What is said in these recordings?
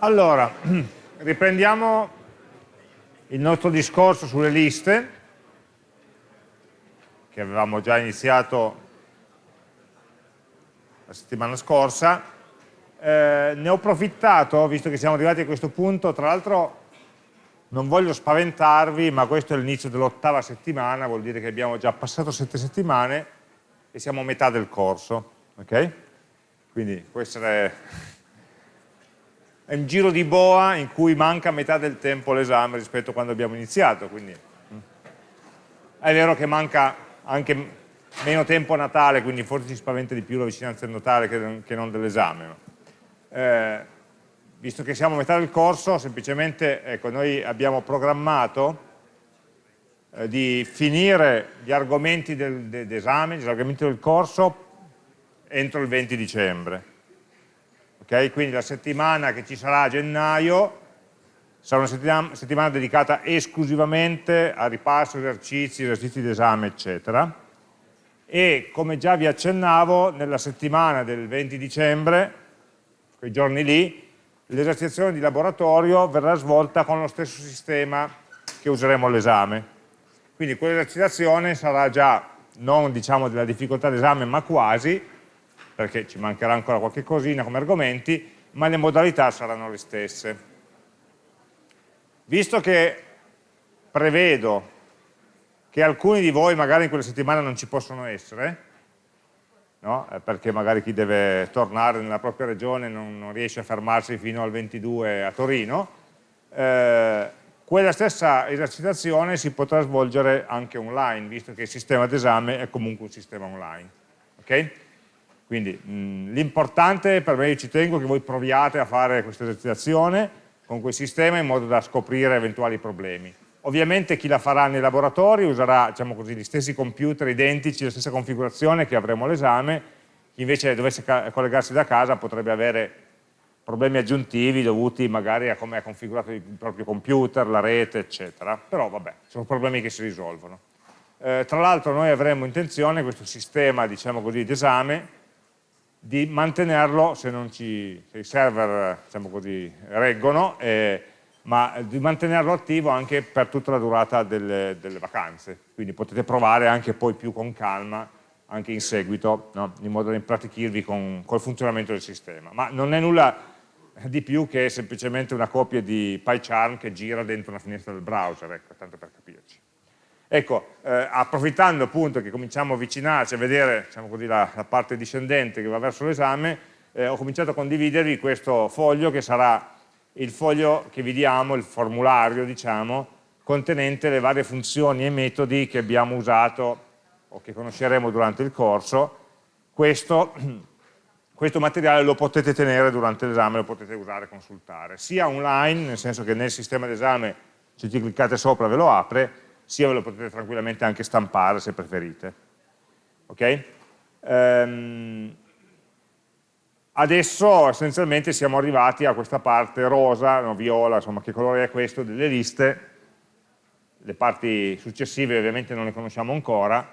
Allora, riprendiamo il nostro discorso sulle liste, che avevamo già iniziato la settimana scorsa. Eh, ne ho approfittato, visto che siamo arrivati a questo punto, tra l'altro non voglio spaventarvi, ma questo è l'inizio dell'ottava settimana, vuol dire che abbiamo già passato sette settimane e siamo a metà del corso. Okay? Quindi può essere è un giro di boa in cui manca metà del tempo l'esame rispetto a quando abbiamo iniziato, quindi mm. è vero che manca anche meno tempo a Natale, quindi forse ci spaventa di più la vicinanza del Natale che, non dell'esame. Eh, visto che siamo a metà del corso, semplicemente ecco, noi abbiamo programmato eh, di finire gli argomenti d'esame, gli argomenti del corso entro il 20 dicembre Okay? Quindi la settimana che ci sarà a gennaio sarà una settimana, settimana dedicata esclusivamente a ripasso, esercizi, esercizi d'esame, eccetera. E come già vi accennavo, nella settimana del 20 dicembre, quei giorni lì, l'esercitazione di laboratorio verrà svolta con lo stesso sistema che useremo all'esame. Quindi quell'esercitazione sarà già non diciamo della difficoltà d'esame ma quasi, perché ci mancherà ancora qualche cosina come argomenti, ma le modalità saranno le stesse. Visto che prevedo che alcuni di voi magari in quella settimana non ci possono essere, no? Eh, perché magari chi deve tornare nella propria regione non, non riesce a fermarsi fino al 22 a Torino, eh, quella stessa esercitazione si potrà svolgere anche online, visto che il sistema d'esame è comunque un sistema online. Okay? Quindi l'importante per me, io ci tengo che voi proviate a fare questa esercitazione con quel sistema in modo da scoprire eventuali problemi. Ovviamente chi la farà nei laboratori userà diciamo così, gli stessi computer identici, la stessa configurazione che avremo all'esame, chi invece dovesse collegarsi da casa potrebbe avere problemi aggiuntivi dovuti magari a come è configurato il proprio computer, la rete, eccetera. Però vabbè, sono problemi che si risolvono. Eh, tra l'altro noi avremo intenzione questo sistema diciamo così, d'esame di mantenerlo se, ci, se i server diciamo così, reggono, eh, ma di mantenerlo attivo anche per tutta la durata delle, delle, vacanze. Quindi potete provare anche poi più con calma, anche in seguito, no? in modo da impratichirvi con, col funzionamento del sistema. Ma non è nulla di più che semplicemente una copia di PyCharm che gira dentro una finestra del browser, ecco, tanto per capirci. Ecco, eh, approfittando appunto che cominciamo a avvicinarci a vedere diciamo così, la, la, parte discendente che va verso l'esame, eh, ho cominciato a condividervi questo foglio che sarà il foglio che vi diamo, il formulario diciamo, contenente le varie funzioni e metodi che abbiamo usato o che conosceremo durante il corso. Questo, questo materiale lo potete tenere durante l'esame, lo potete usare e consultare, sia online, nel senso che nel sistema d'esame se ci cliccate sopra ve lo apre, sia ve lo potete tranquillamente anche stampare se preferite. Ok? Ehm, adesso essenzialmente siamo arrivati a questa parte rosa, no, viola, insomma che colore è questo, delle liste, le parti successive ovviamente non le conosciamo ancora,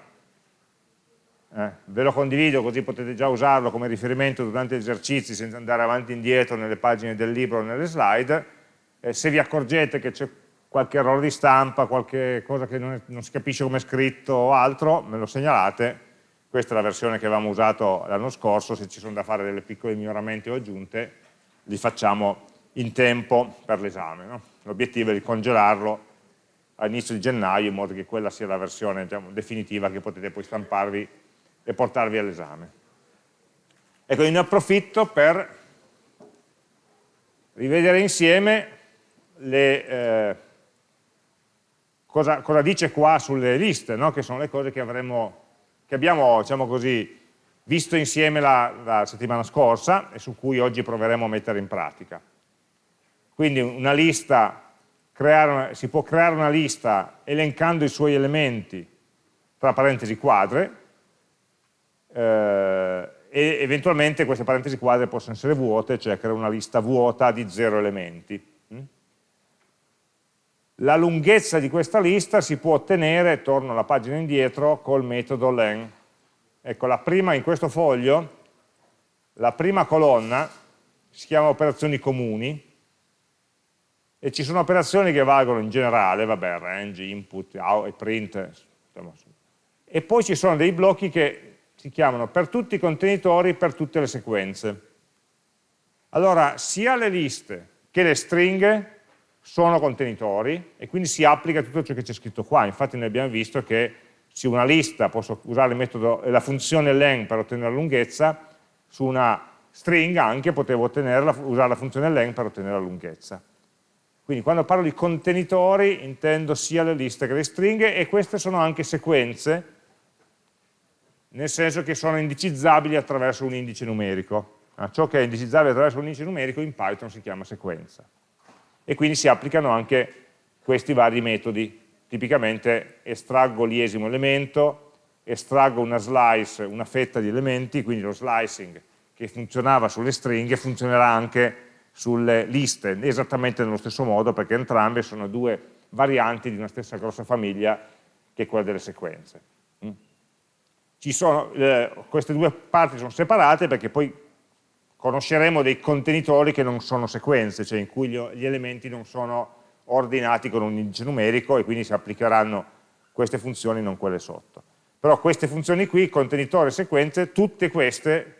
eh, ve lo condivido così potete già usarlo come riferimento durante gli esercizi senza andare avanti e indietro nelle pagine del libro o nelle slide, eh, se vi accorgete che c'è qualche errore di stampa, qualche cosa che non, non si capisce come è scritto o altro, me lo segnalate. Questa è la versione che avevamo usato l'anno scorso, se ci sono da fare delle piccole miglioramenti o aggiunte, li facciamo in tempo per l'esame. No? L'obiettivo è di congelarlo all'inizio di gennaio in modo che quella sia la versione diciamo, definitiva che potete poi stamparvi e portarvi all'esame. Ecco, ne approfitto per rivedere insieme le, eh, cosa, cosa dice qua sulle liste, no? che sono le cose che, avremo, che abbiamo diciamo così, visto insieme la, la settimana scorsa e su cui oggi proveremo a mettere in pratica. Quindi una lista, creare, si può creare una lista elencando i suoi elementi tra parentesi quadre eh, e eventualmente queste parentesi quadre possono essere vuote, cioè creare una lista vuota di zero elementi. La lunghezza di questa lista si può ottenere, torno alla pagina indietro, col metodo len. Ecco, la prima in questo foglio, la prima colonna si chiama operazioni comuni e ci sono operazioni che valgono in generale, vabbè, range, input, out, print, e poi ci sono dei blocchi che si chiamano per tutti i contenitori, per tutte le sequenze. Allora, sia le liste che le stringhe sono contenitori e quindi si applica tutto ciò che c'è scritto qua, infatti noi abbiamo visto che su una lista posso usare metodo, la funzione len per ottenere la lunghezza, su una stringa anche potevo usare la funzione len per ottenere la lunghezza. Quindi quando parlo di contenitori intendo sia le liste che le stringhe e queste sono anche sequenze, nel senso che sono indicizzabili attraverso un indice numerico. Ciò che è indicizzabile attraverso un indice numerico in Python si chiama sequenza. E quindi si applicano anche questi vari metodi. Tipicamente estraggo l'iesimo elemento, estraggo una slice, una fetta di elementi, quindi lo slicing che funzionava sulle stringhe funzionerà anche sulle liste, esattamente nello stesso modo, perché entrambe sono due varianti di una stessa grossa famiglia che è quella delle sequenze. Mm. Sono, eh, queste due parti sono separate perché poi conosceremo dei contenitori che non sono sequenze, cioè in cui gli, elementi non sono ordinati con un indice numerico e quindi si applicheranno queste funzioni, non quelle sotto. Però queste funzioni qui, contenitore sequenze, tutte queste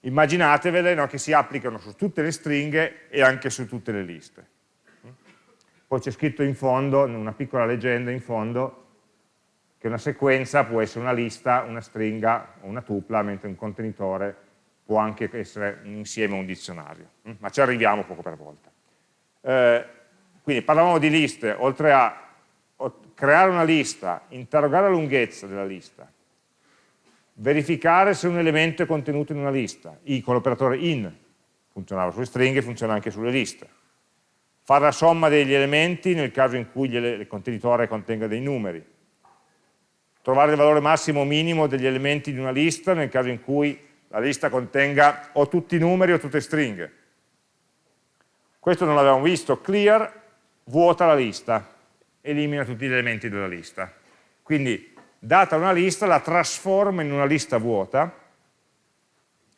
immaginatevele no, che si applicano su tutte le stringhe e anche su tutte le liste. Poi c'è scritto in fondo, una piccola leggenda in fondo, che una sequenza può essere una lista, una stringa o una tupla, mentre un contenitore può anche essere insieme o un dizionario. Ma ci arriviamo poco per volta. Eh, quindi parlavamo di liste, oltre a creare una lista, interrogare la lunghezza della lista, verificare se un elemento è contenuto in una lista, I con l'operatore in, funzionava sulle stringhe, funziona anche sulle liste. Fare la somma degli elementi nel caso in cui il contenitore contenga dei numeri. Trovare il valore massimo o minimo degli elementi di una lista nel caso in cui la lista contenga o tutti i numeri o tutte stringhe. Questo non l'avevamo visto, clear vuota la lista, elimina tutti gli elementi della lista. Quindi data una lista, la trasforma in una lista vuota,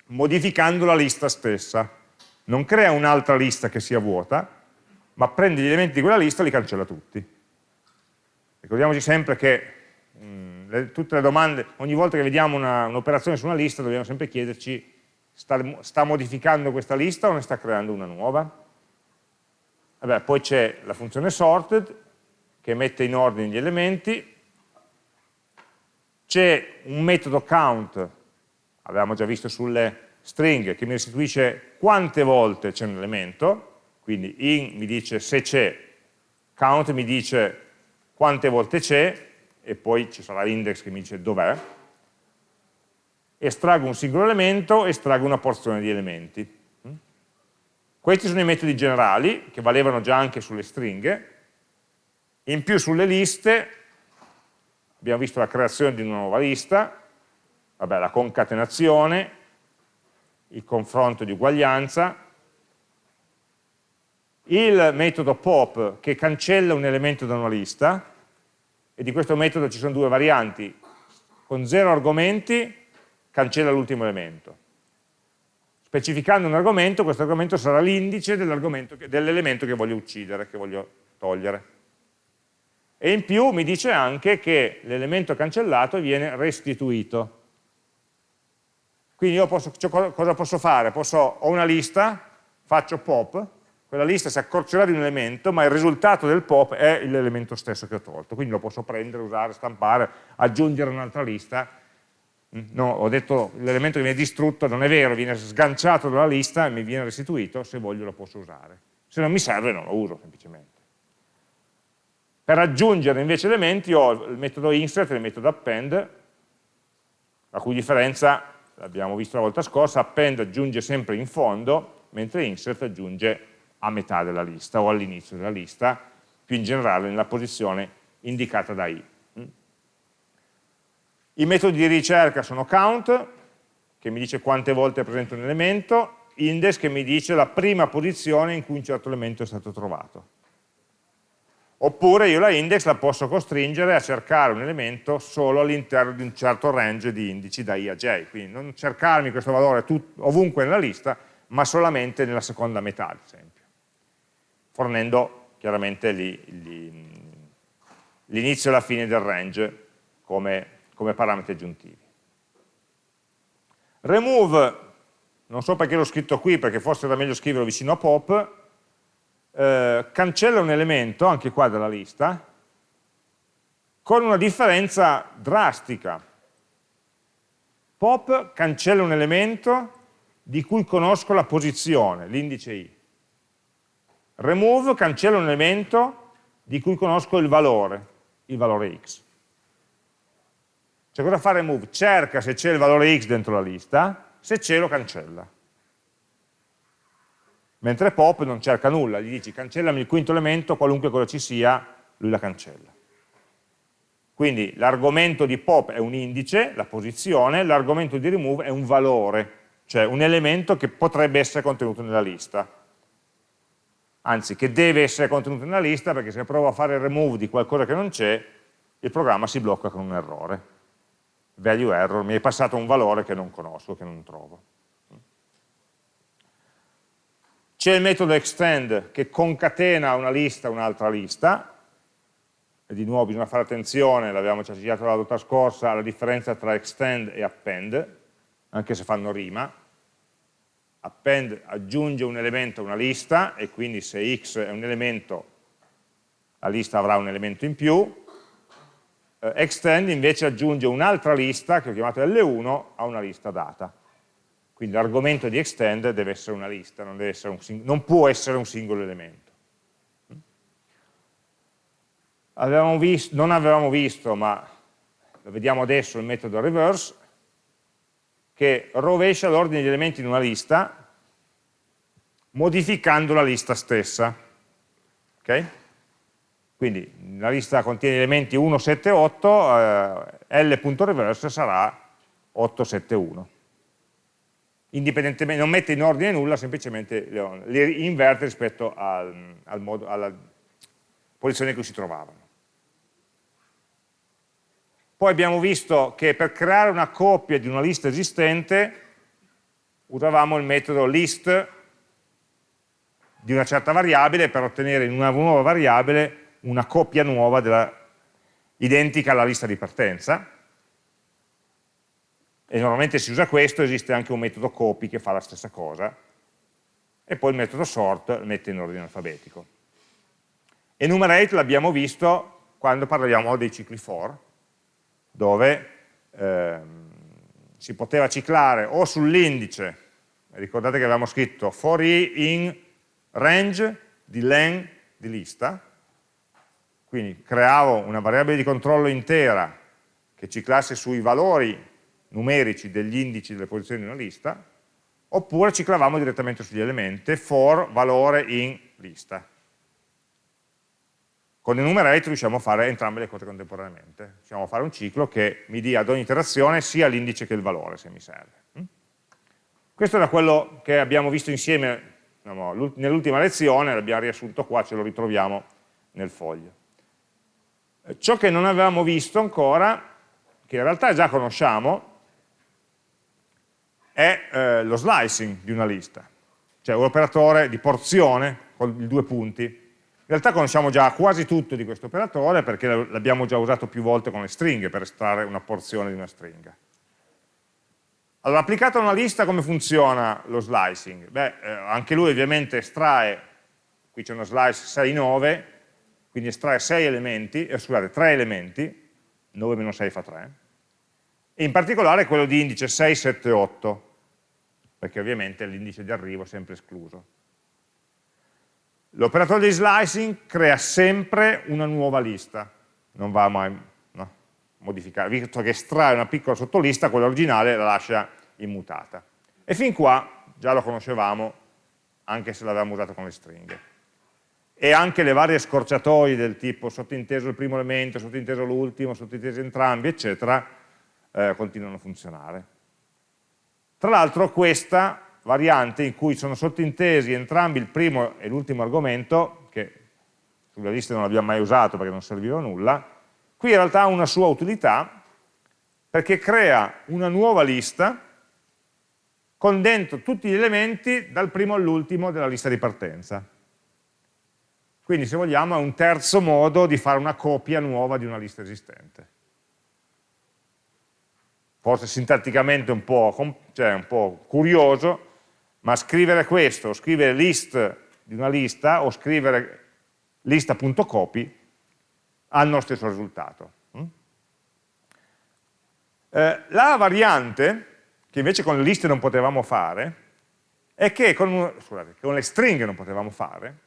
modificando la lista stessa. Non crea un'altra lista che sia vuota, ma prende gli elementi di quella lista e li cancella tutti. Ricordiamoci sempre che mh, mm, le, tutte le domande, ogni volta che vediamo un'operazione un su una lista dobbiamo sempre chiederci sta, sta, modificando questa lista o ne sta creando una nuova? Vabbè, poi c'è la funzione sorted che mette in ordine gli elementi. C'è un metodo count, avevamo già visto sulle stringhe, che mi restituisce quante volte c'è un elemento, quindi in mi dice se c'è, count mi dice quante volte c'è, e poi ci sarà l'index che mi dice dov'è, estraggo un singolo elemento, estraggo una porzione di elementi. Questi sono i metodi generali, che valevano già anche sulle stringhe, in più sulle liste abbiamo visto la creazione di una nuova lista, vabbè, la concatenazione, il confronto di uguaglianza, il metodo pop che cancella un elemento da una lista, e di questo metodo ci sono due varianti, con zero argomenti cancella l'ultimo elemento. Specificando un argomento, questo argomento sarà l'indice dell'elemento che, che voglio uccidere, che voglio togliere e in più mi dice anche che l'elemento cancellato viene restituito. Quindi io posso, cioè, cosa posso fare? Posso, ho una lista, faccio pop, quella lista si accorcerà di un elemento, ma il risultato del pop è l'elemento stesso che ho tolto, quindi lo posso prendere, usare, stampare, aggiungere un'altra lista. No, ho detto l'elemento che viene distrutto non è vero, viene sganciato dalla lista e mi viene restituito, se voglio lo posso usare. Se non mi serve non lo uso semplicemente. Per aggiungere invece elementi ho il metodo insert e il metodo append, la cui differenza, l'abbiamo visto la volta scorsa, append aggiunge sempre in fondo, mentre insert aggiunge a metà della lista o all'inizio della lista, più in generale nella posizione indicata da i. I metodi di ricerca sono count, che mi dice quante volte è presente un elemento, index che mi dice la prima posizione in cui un certo elemento è stato trovato. Oppure io la index la posso costringere a cercare un elemento solo all'interno di un certo range di indici da i a j, quindi non cercarmi questo valore ovunque nella lista, ma solamente nella seconda metà, ad esempio, fornendo chiaramente l'inizio e la fine del range come, come parametri aggiuntivi. Remove, non so perché l'ho scritto qui, perché forse era meglio scriverlo vicino a pop, eh, cancella un elemento, anche qua della lista, con una differenza drastica. Pop cancella un elemento di cui conosco la posizione, l'indice i. Remove cancella un elemento di cui conosco il valore, il valore x. Cioè cosa fa remove? Cerca se c'è il valore x dentro la lista, se c'è lo cancella. Mentre pop non cerca nulla, gli dici cancellami il quinto elemento, qualunque cosa ci sia, lui la cancella. Quindi l'argomento di pop è un indice, la posizione, l'argomento di remove è un valore, cioè un elemento che potrebbe essere contenuto nella lista. Anzi, che deve essere contenuto nella lista perché se provo a fare il remove di qualcosa che non c'è, il programma si blocca con un errore. Value error, mi è passato un valore che non conosco, che non trovo. C'è il metodo extend che concatena una lista a un'altra lista, e di nuovo bisogna fare attenzione, l'abbiamo già citato la volta scorsa, alla differenza tra extend e append, anche se fanno rima. Append aggiunge un elemento a una lista e quindi se x è un elemento, la lista avrà un elemento in più. Eh, extend invece aggiunge un'altra lista, che ho chiamato L1, a una lista data. Quindi l'argomento di extend deve essere una lista, non, essere un, non può essere un singolo elemento. Avevamo visto, non avevamo visto, ma lo vediamo adesso, il metodo reverse, che rovescia l'ordine degli elementi in una lista modificando la lista stessa. Okay? Quindi la lista contiene elementi 1, 7, 8, eh, L.reverse sarà 871. Indipendentemente, non mette in ordine nulla, semplicemente li inverte rispetto al, al modo, alla posizione in cui si trovavano. Poi abbiamo visto che per creare una coppia di una lista esistente usavamo il metodo list di una certa variabile per ottenere in una nuova variabile una coppia nuova della, identica alla lista di partenza. E normalmente si usa questo, esiste anche un metodo copy che fa la stessa cosa. E poi il metodo sort mette in ordine alfabetico. Enumerate l'abbiamo visto quando parliamo dei cicli for, dove ehm, si poteva ciclare o sull'indice, ricordate che avevamo scritto for i in range di len di lista, quindi creavo una variabile di controllo intera che ciclasse sui valori numerici degli indici delle posizioni di una lista, oppure ciclavamo direttamente sugli elementi for valore in lista. Con enumerate riusciamo a fare entrambe le cose contemporaneamente. Riusciamo a fare un ciclo che mi dia ad ogni iterazione sia l'indice che il valore, se mi serve. Mm? Questo era quello che abbiamo visto insieme diciamo, nell'ultima lezione, l'abbiamo riassunto qua, ce lo ritroviamo nel foglio. Eh, ciò che non avevamo visto ancora, che in realtà già conosciamo, è eh, lo slicing di una lista, cioè un operatore di porzione con i due punti, realtà conosciamo già quasi tutto di questo operatore perché l'abbiamo già usato più volte con le stringhe per estrarre una porzione di una stringa. Allora, applicato a una lista come funziona lo slicing? Beh, eh, anche lui ovviamente estrae, qui c'è uno slice 6, 9, quindi estrae 6 elementi, eh, scusate, 3 elementi, 9 meno 6 fa 3, e in particolare quello di indice 6, 7, 8, perché ovviamente l'indice di arrivo è sempre escluso. L'operatore di slicing crea sempre una nuova lista, non va mai no, modificare, visto che estrae una piccola sottolista, quella originale la lascia immutata. E fin qua già lo conoscevamo, anche se l'avevamo usato con le stringhe. E anche le varie scorciatoie del tipo sottinteso il primo elemento, sottinteso l'ultimo, sottintesi entrambi, eccetera, eh, continuano a funzionare. Tra l'altro questa variante in cui sono sottintesi entrambi il primo e l'ultimo argomento, che sulla lista non abbiamo mai usato perché non serviva a nulla, qui in realtà ha una sua utilità perché crea una nuova lista con dentro tutti gli elementi dal primo all'ultimo della lista di partenza. Quindi se vogliamo è un terzo modo di fare una copia nuova di una lista esistente. Forse sintatticamente un po', cioè un po curioso, ma scrivere questo, scrivere list di una lista o scrivere lista.copy hanno lo stesso risultato. Mm? Eh, la variante, che invece con le liste non potevamo fare, è che con, scusate, con le stringhe non potevamo fare,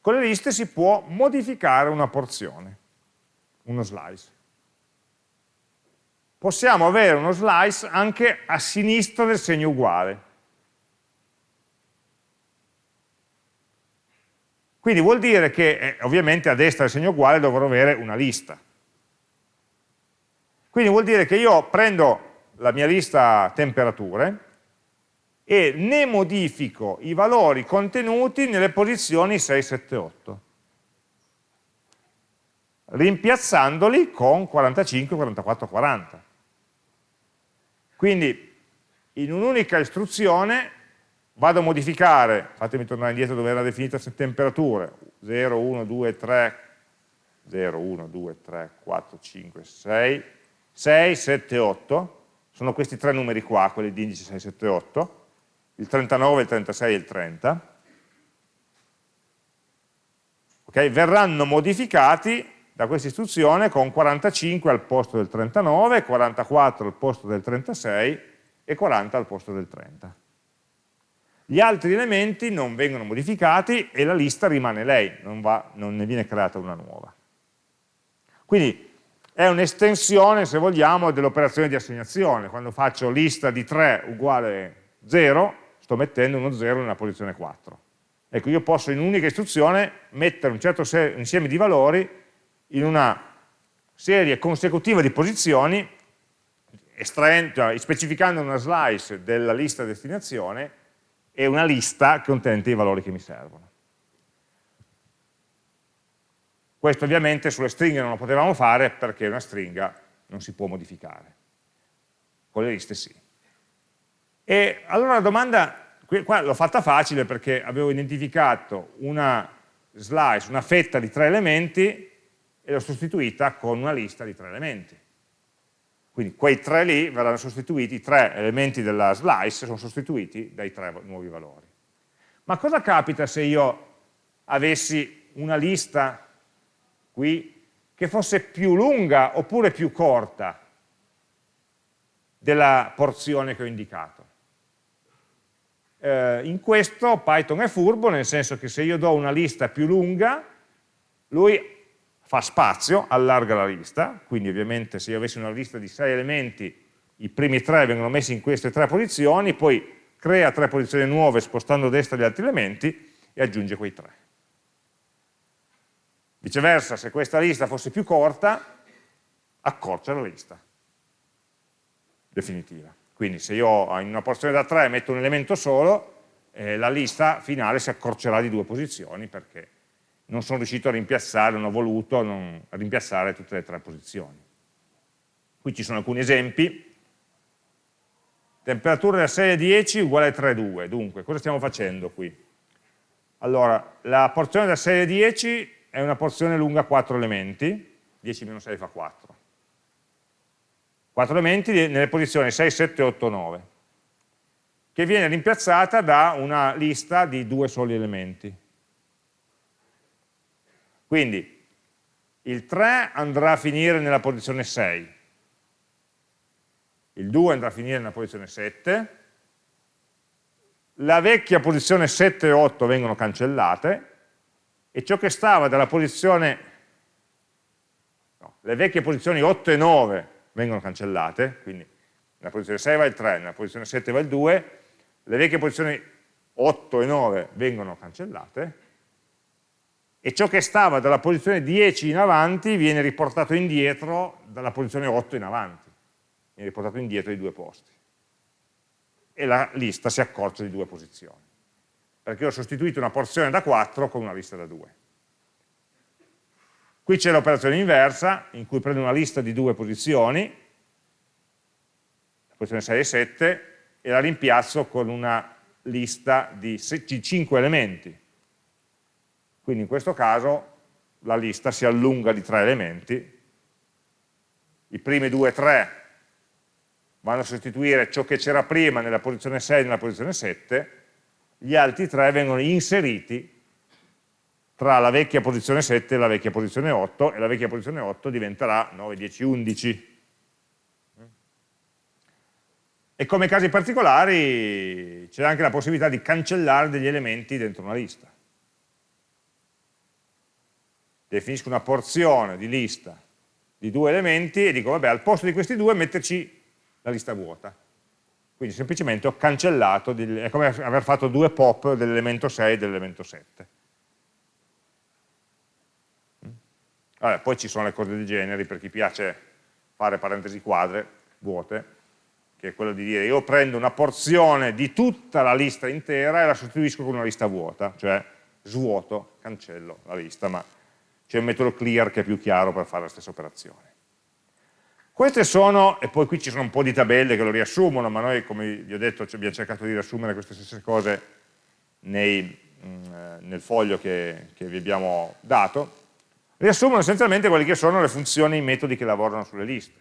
con le liste si può modificare una porzione, uno slice. Possiamo avere uno slice anche a sinistra del segno uguale. Quindi vuol dire che eh, ovviamente a destra del segno uguale dovrò avere una lista. Quindi vuol dire che io prendo la mia lista temperature e ne modifico i valori contenuti nelle posizioni 6, 7, 8, rimpiazzandoli con 45, 44, 40. Quindi in un'unica istruzione vado a modificare, fatemi tornare indietro dove era definita temperature, 0, 1, 2, 3, 0, 1, 2, 3, 4, 5, 6, 6, 7, 8, sono questi tre numeri qua, quelli di indice 6, 7, 8, il 39, il 36 e il 30, okay? verranno modificati da questa istruzione con 45 al posto del 39, 44 al posto del 36 e 40 al posto del 30. Gli altri elementi non vengono modificati e la lista rimane lei, non, va, non ne viene creata una nuova. Quindi è un'estensione, se vogliamo, dell'operazione di assegnazione. Quando faccio lista di 3 uguale 0, sto mettendo uno 0 nella posizione 4. Ecco, io posso in un'unica istruzione mettere un certo insieme di valori in una serie consecutiva di posizioni, cioè, specificando una slice della lista destinazione e una lista contenente i valori che mi servono. Questo ovviamente sulle stringhe non lo potevamo fare perché una stringa non si può modificare, con le liste sì. E allora la domanda, qua l'ho fatta facile perché avevo identificato una slice, una fetta di tre elementi e l'ho sostituita con una lista di tre elementi. Quindi quei tre lì verranno sostituiti, i tre elementi della slice sono sostituiti dai tre nuovi valori. Ma cosa capita se io avessi una lista qui che fosse più lunga oppure più corta della porzione che ho indicato? Eh, in questo Python è furbo, nel senso che se io do una lista più lunga, lui fa spazio, allarga la lista, quindi ovviamente se io avessi una lista di sei elementi, i primi tre vengono messi in queste tre posizioni, poi crea tre posizioni nuove spostando a destra gli altri elementi e aggiunge quei tre. Viceversa, se questa lista fosse più corta, accorcia la lista definitiva. Quindi se io in una porzione da 3 metto un elemento solo, eh, la lista finale si accorcerà di due posizioni perché non sono riuscito a rimpiazzare, non ho voluto non, rimpiazzare tutte le tre posizioni. Qui ci sono alcuni esempi. Temperatura da 6 a 10 uguale a 3,2. Dunque, cosa stiamo facendo qui? Allora, la porzione da 6 a 10 è una porzione lunga 4 elementi, 10 meno 6 fa 4. 4 elementi nelle posizioni 6, 7, 8, 9, che viene rimpiazzata da una lista di due soli elementi. Quindi il 3 andrà a finire nella posizione 6, il 2 andrà a finire nella posizione 7, la vecchia posizione 7 e 8 vengono cancellate e ciò che stava dalla posizione, no, le vecchie posizioni 8 e 9 vengono cancellate, quindi nella posizione 6 va il 3, nella posizione 7 va il 2, le vecchie posizioni 8 e 9 vengono cancellate e ciò che stava dalla posizione 10 in avanti viene riportato indietro dalla posizione 8 in avanti, viene riportato indietro di due posti. E la lista si accorcia di due posizioni, perché ho sostituito una porzione da 4 con una lista da 2. Qui c'è l'operazione inversa, in cui prendo una lista di due posizioni, la posizione 6 e 7, e la rimpiazzo con una lista di 5 elementi, Quindi in questo caso la lista si allunga di tre elementi, i primi due e tre vanno a sostituire ciò che c'era prima nella posizione 6 e nella posizione 7, gli altri tre vengono inseriti tra la vecchia posizione 7 e la vecchia posizione 8 e la vecchia posizione 8 diventerà 9, 10, 11. E come casi particolari c'è anche la possibilità di cancellare degli elementi dentro una lista. Definisco una porzione di lista di due elementi e dico, vabbè, al posto di questi due metterci la lista vuota. Quindi semplicemente ho cancellato, è come aver fatto due pop dell'elemento 6 e dell'elemento 7. Vabbè, poi ci sono le cose dei generi, per chi piace fare parentesi quadre, vuote, che è quello di dire io prendo una porzione di tutta la lista intera e la sostituisco con una lista vuota, cioè svuoto, cancello la lista, ma c'è un metodo clear che è più chiaro per fare la stessa operazione. Queste sono, e poi qui ci sono un po' di tabelle che lo riassumono, ma noi come vi ho detto abbiamo cercato di riassumere queste stesse cose nei, mm, nel foglio che, che vi abbiamo dato, riassumono essenzialmente quelle che sono le funzioni e i metodi che lavorano sulle liste.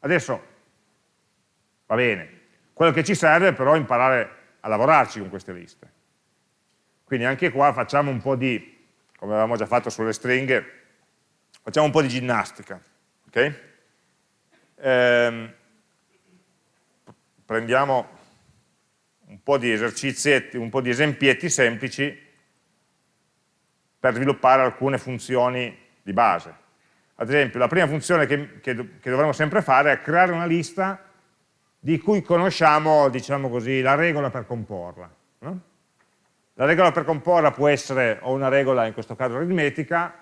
Adesso, va bene, quello che ci serve però è imparare a lavorarci con queste liste. Quindi anche qua facciamo un po' di, come avevamo già fatto sulle stringhe, facciamo un po' di ginnastica. Okay? Ehm, prendiamo un po' di esercizietti, un po' di esempietti semplici per sviluppare alcune funzioni di base. Ad esempio, la prima funzione che, che, che dovremmo sempre fare è creare una lista di cui conosciamo, diciamo così, la regola per comporla. No? La regola per comporla può essere o una regola, in questo caso aritmetica,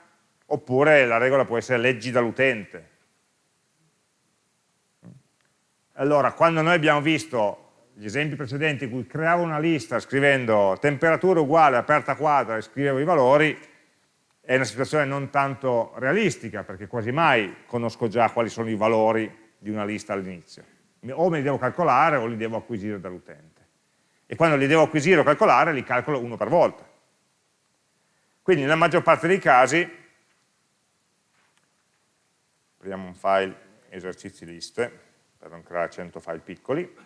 oppure la regola può essere leggi dall'utente, Allora, quando noi abbiamo visto gli esempi precedenti in cui creavo una lista scrivendo temperatura uguale aperta quadra e scrivevo i valori, è una situazione non tanto realistica, perché quasi mai conosco già quali sono i valori di una lista all'inizio. O me li devo calcolare o li devo acquisire dall'utente. E quando li devo acquisire o calcolare, li calcolo uno per volta. Quindi nella maggior parte dei casi, apriamo un file esercizi liste, per non creare 100 file piccoli,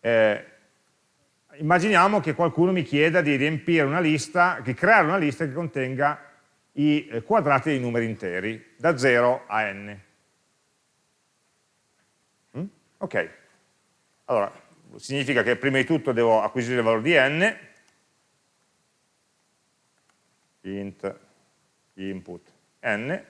eh, immaginiamo che qualcuno mi chieda di riempire una lista, di creare una lista che contenga i eh, quadrati dei numeri interi, da 0 a n. Mm? Ok, allora, significa che prima di tutto devo acquisire il valore di n, int input n,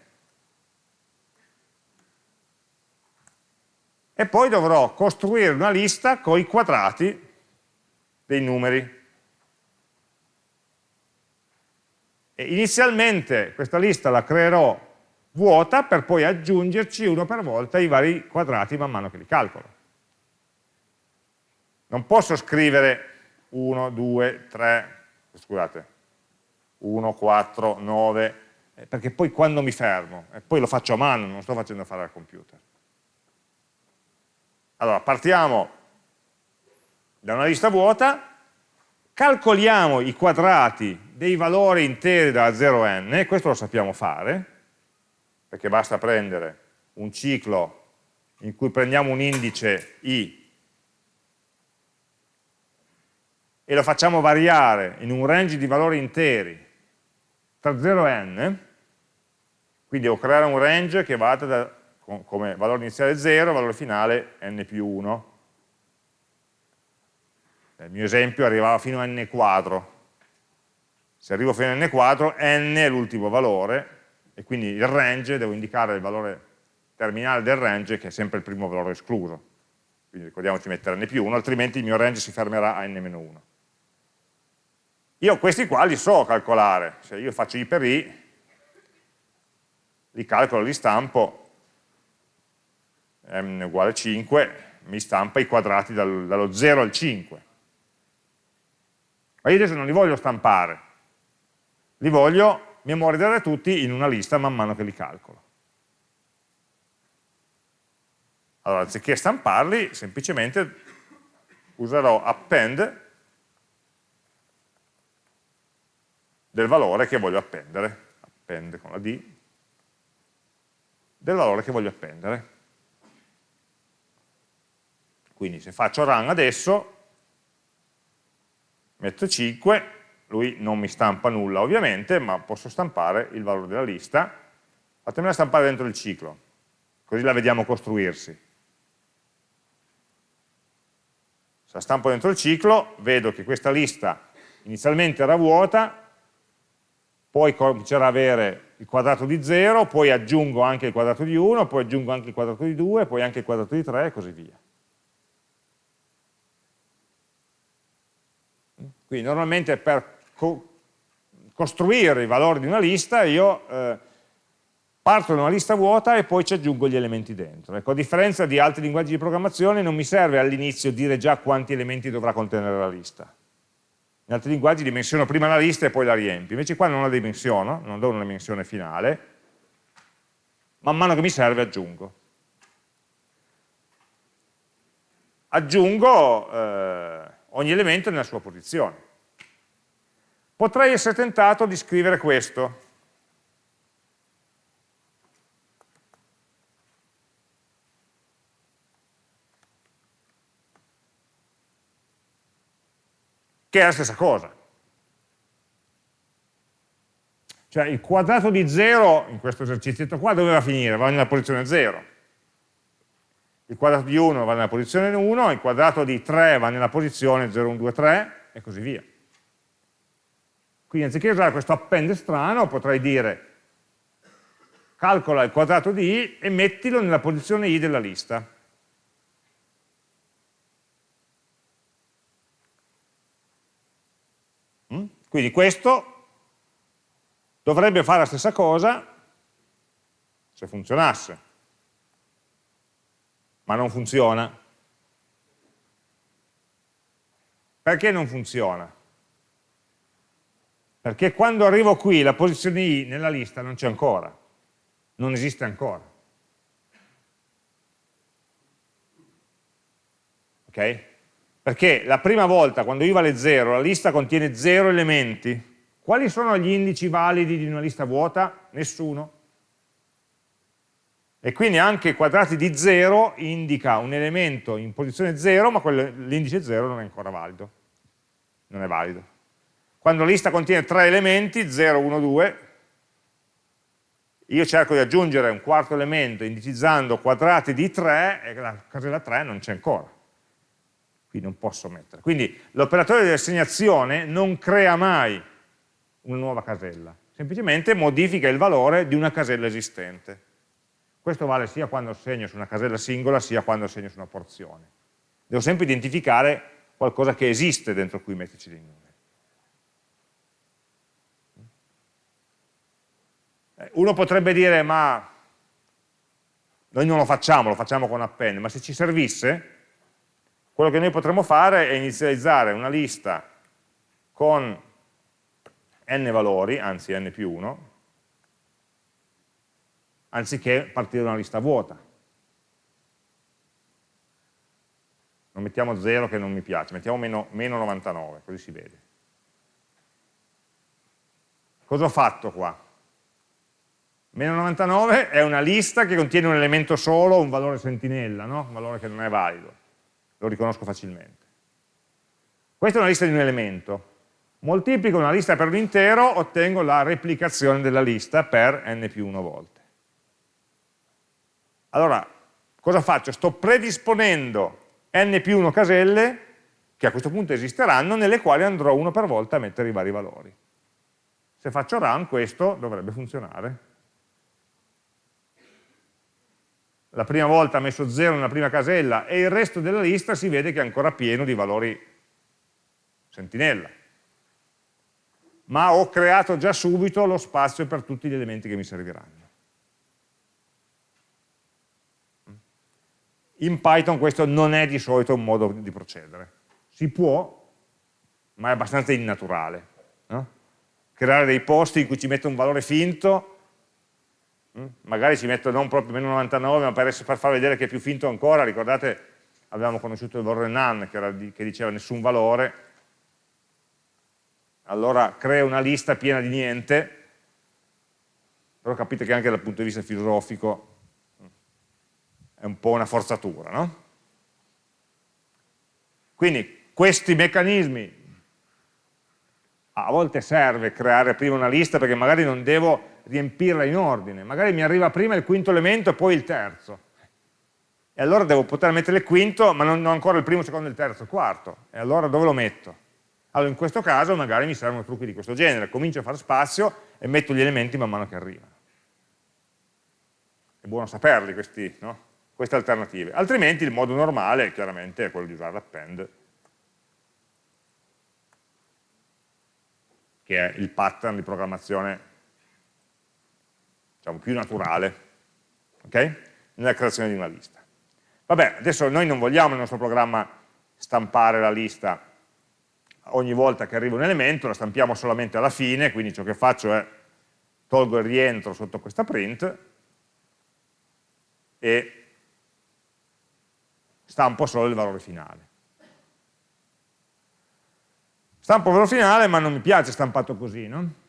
e poi dovrò costruire una lista con i quadrati dei numeri. E inizialmente questa lista la creerò vuota per poi aggiungerci uno per volta i vari quadrati man mano che li calcolo. Non posso scrivere 1, 2, 3, scusate, 1, 4, 9, perché poi quando mi fermo, e poi lo faccio a mano, non sto facendo fare al computer. Allora, partiamo da una lista vuota, calcoliamo i quadrati dei valori interi da 0 a n, questo lo sappiamo fare, perché basta prendere un ciclo in cui prendiamo un indice i e lo facciamo variare in un range di valori interi tra 0 e n, quindi devo creare un range che vada da come valore iniziale 0, valore finale n più 1. Nel mio esempio arrivava fino a n quadro. Se arrivo fino a n quadro, n è l'ultimo valore, e quindi il range, devo indicare il valore terminale del range, che è sempre il primo valore escluso. Quindi ricordiamoci di mettere n più 1, altrimenti il mio range si fermerà a n-1. Io questi qua li so calcolare, se io faccio i per i, li calcolo, li stampo, m uguale 5, mi stampa i quadrati dal, dallo 0 al 5. Ma io adesso non li voglio stampare, li voglio memorizzare tutti in una lista man mano che li calcolo. Allora, anziché stamparli, semplicemente userò append del valore che voglio appendere, appende con la D, del valore che voglio appendere. Quindi se faccio run adesso, metto 5, lui non mi stampa nulla ovviamente, ma posso stampare il valore della lista, fatemela stampare dentro il ciclo, così la vediamo costruirsi. Se la stampo dentro il ciclo, vedo che questa lista inizialmente era vuota, poi comincerà ad avere il quadrato di 0, poi aggiungo anche il quadrato di 1, poi aggiungo anche il quadrato di 2, poi anche il quadrato di 3 e così via. Quindi normalmente per co costruire i valori di una lista io eh, parto da una lista vuota e poi ci aggiungo gli elementi dentro. Ecco, a differenza di altri linguaggi di programmazione non mi serve all'inizio dire già quanti elementi dovrà contenere la lista. In altri linguaggi dimensiono prima la lista e poi la riempio, invece qua non la dimensiono, non do una dimensione finale, man mano che mi serve aggiungo. Aggiungo eh, ogni elemento nella sua posizione. Potrei essere tentato di scrivere questo. Che è la stessa cosa. Cioè il quadrato di 0 in questo esercizio qua doveva finire? Va nella posizione 0. Il quadrato di 1 va nella posizione 1, il quadrato di 3 va nella posizione 0, 1, 2, 3 e così via. Quindi anziché usare questo append strano potrei dire calcola il quadrato di i e mettilo nella posizione i della lista. Quindi questo dovrebbe fare la stessa cosa se funzionasse, ma non funziona. Perché non funziona? Perché quando arrivo qui la posizione i nella lista non c'è ancora, non esiste ancora. Ok? Perché la prima volta, quando i vale 0, la lista contiene 0 elementi. Quali sono gli indici validi di una lista vuota? Nessuno. E quindi anche quadrati di 0 indica un elemento in posizione 0, ma l'indice 0 non è ancora valido. Non è valido. Quando la lista contiene tre elementi, 0, 1, 2, io cerco di aggiungere un quarto elemento indicizzando quadrati di 3 e la casella 3 non c'è ancora. Qui non posso mettere. Quindi l'operatore di assegnazione non crea mai una nuova casella, semplicemente modifica il valore di una casella esistente. Questo vale sia quando assegno su una casella singola, sia quando assegno su una porzione. Devo sempre identificare qualcosa che esiste dentro cui metterci dei numeri. Eh, uno potrebbe dire, ma noi non lo facciamo, lo facciamo con append, ma se ci servisse, quello che noi potremmo fare è inizializzare una lista con n valori, anzi n più 1, anziché partire da una lista vuota. Non mettiamo 0 che non mi piace, mettiamo meno, meno 99, così si vede. Cosa ho fatto qua? Meno 99 è una lista che contiene un elemento solo, un valore sentinella, no? un valore che non è valido, lo riconosco facilmente. Questa è una lista di un elemento, moltiplico una lista per un intero, ottengo la replicazione della lista per n più 1 volte. Allora, cosa faccio? Sto predisponendo n più 1 caselle, che a questo punto esisteranno, nelle quali andrò uno per volta a mettere i vari valori. Se faccio run questo dovrebbe funzionare. La prima volta ha messo 0 nella prima casella e il resto della lista si vede che è ancora pieno di valori sentinella. Ma ho creato già subito lo spazio per tutti gli elementi che mi serviranno. In Python questo non è di solito un modo di procedere. Si può, ma è abbastanza innaturale. No? Creare dei posti in cui ci metto un valore finto? Magari ci metto non proprio meno 99 ma per, per, far vedere che è più finto ancora. Ricordate avevamo conosciuto il valore none che, di, che diceva nessun valore. Allora creo una lista piena di niente, però capite che anche dal punto di vista filosofico è un po' una forzatura, no? Quindi questi meccanismi a volte serve creare prima una lista perché magari non devo riempirla in ordine, magari mi arriva prima il quinto elemento e poi il terzo, e allora devo poter mettere il quinto ma non ho ancora il primo, il secondo, il terzo, il quarto, e allora dove lo metto? Allora in questo caso magari mi servono trucchi di questo genere, comincio a fare spazio e metto gli elementi man mano che arrivano. È buono saperli questi, no? queste alternative, altrimenti il modo normale chiaramente è quello di usare l'append che è il pattern di programmazione diciamo, più naturale okay? nella creazione di una lista. Vabbè, adesso noi non vogliamo nel nostro programma stampare la lista ogni volta che arriva un elemento, la stampiamo solamente alla fine, quindi ciò che faccio è tolgo il rientro sotto questa print e stampo solo il valore finale. Stampo il valore finale, ma non mi piace stampato così, no?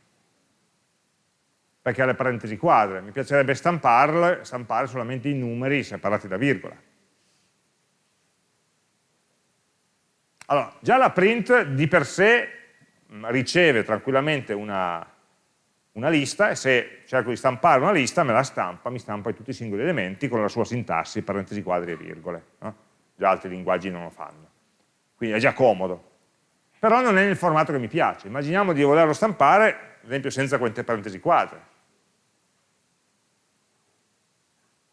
Perché ha le parentesi quadre. Mi piacerebbe stamparle, stampare solamente i numeri separati da virgola. Allora, già la print di per sé riceve tranquillamente una, una lista e se cerco di stampare una lista me la stampa, mi stampa tutti i singoli elementi con la sua sintassi, parentesi quadri e virgole. No? Già altri linguaggi non lo fanno. Quindi è già comodo però non è nel formato che mi piace. Immaginiamo di volerlo stampare, ad esempio senza queste parentesi quadre,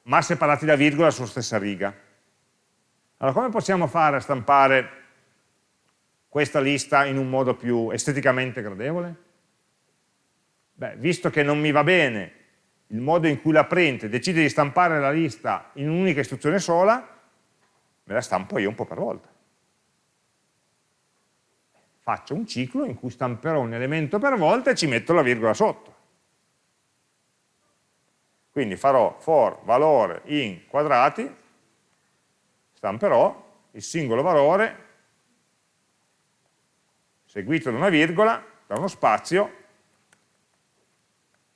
ma separati da virgola sulla stessa riga. Allora come possiamo fare a stampare questa lista in un modo più esteticamente gradevole? Beh, visto che non mi va bene il modo in cui la print decide di stampare la lista in un'unica istruzione sola, me la stampo io un po' per volta faccio un ciclo in cui stamperò un elemento per volta e ci metto la virgola sotto. Quindi farò for valore in quadrati, stamperò il singolo valore seguito da una virgola, da uno spazio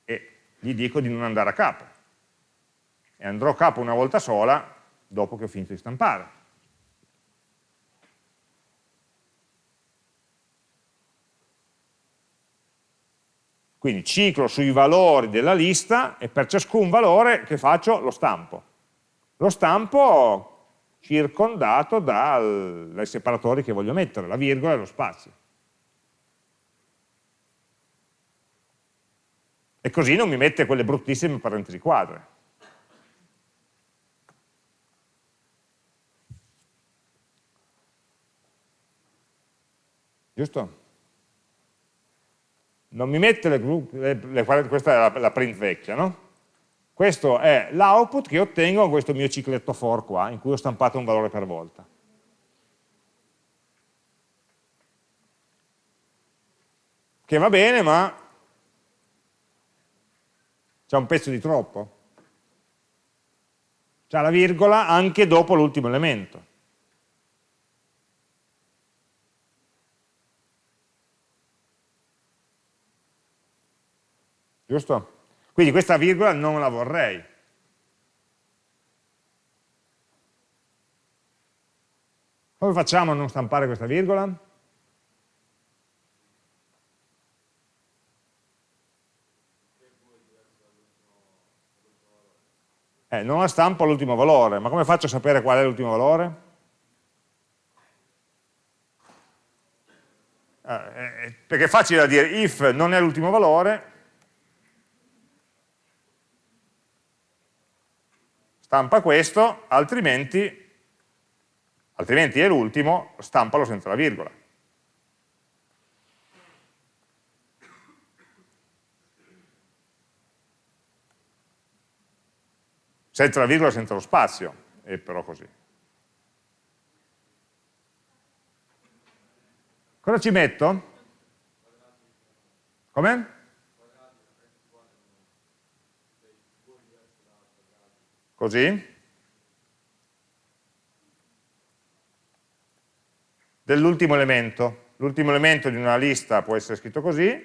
e gli dico di non andare a capo. E andrò a capo una volta sola dopo che ho finito di stampare. Quindi ciclo sui valori della lista e per ciascun valore che faccio lo stampo. Lo stampo circondato dal, dai separatori che voglio mettere, la virgola e lo spazio. E così non mi mette quelle bruttissime parentesi quadre. Giusto? Non mi mette le, le, le, questa è la, la print vecchia, no? Questo è l'output che ottengo con questo mio cicletto for qua, in cui ho stampato un valore per volta. Che va bene, ma c'è un pezzo di troppo. C'è la virgola anche dopo l'ultimo elemento. Giusto? Quindi questa virgola non la vorrei. Come facciamo a non stampare questa virgola? Eh, non la stampo all'ultimo valore, ma come faccio a sapere qual è l'ultimo valore? Eh, eh, perché è facile da dire, if non è l'ultimo valore, stampa questo, altrimenti, altrimenti è l'ultimo, stampalo senza la virgola. Senza la virgola, senza lo spazio, è però così. Cosa ci metto? Come? Così, dell'ultimo elemento. l'ultimo elemento di una lista può essere scritto così,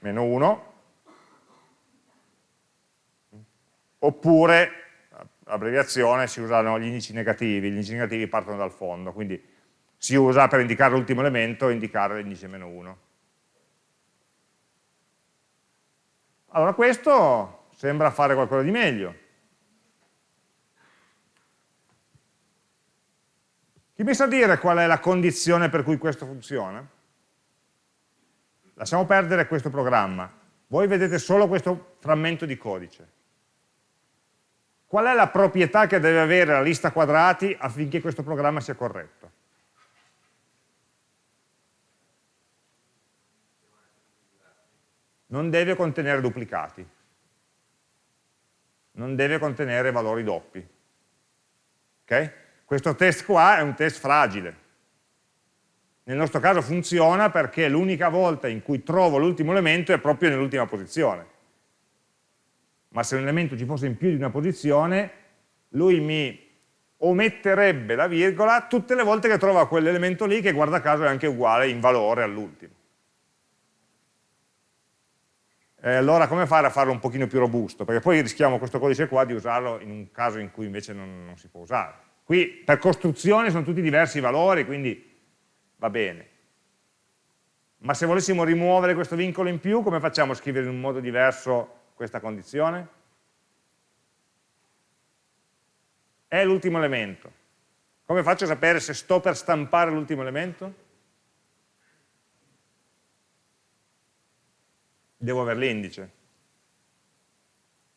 meno 1, oppure, abbreviazione, si usano gli indici negativi, gli indici negativi partono dal fondo, quindi si usa per indicare l'ultimo elemento indicare l'indice meno 1. Allora questo sembra fare qualcosa di meglio. Chi mi sa dire qual è la condizione per cui questo funziona? Lasciamo perdere questo programma. Voi vedete solo questo frammento di codice. Qual è la proprietà che deve avere la lista quadrati affinché questo programma sia corretto? Non deve contenere duplicati. Non deve contenere valori doppi. Okay? Questo test qua è un test fragile nel nostro caso funziona perché l'unica volta in cui trovo l'ultimo elemento è proprio nell'ultima posizione. Ma se un elemento ci fosse in più di una posizione, lui mi ometterebbe la virgola tutte le volte che trova quell'elemento lì che guarda caso è anche uguale in valore all'ultimo. E allora come fare a farlo un pochino più robusto? Perché poi rischiamo questo codice qua di usarlo in un caso in cui invece non, non si può usare. Qui per costruzione sono tutti diversi valori, quindi va bene. Ma se volessimo rimuovere questo vincolo in più, come facciamo a scrivere in un modo diverso questa condizione? È l'ultimo elemento. Come faccio a sapere se sto per stampare l'ultimo elemento? Devo avere l'indice.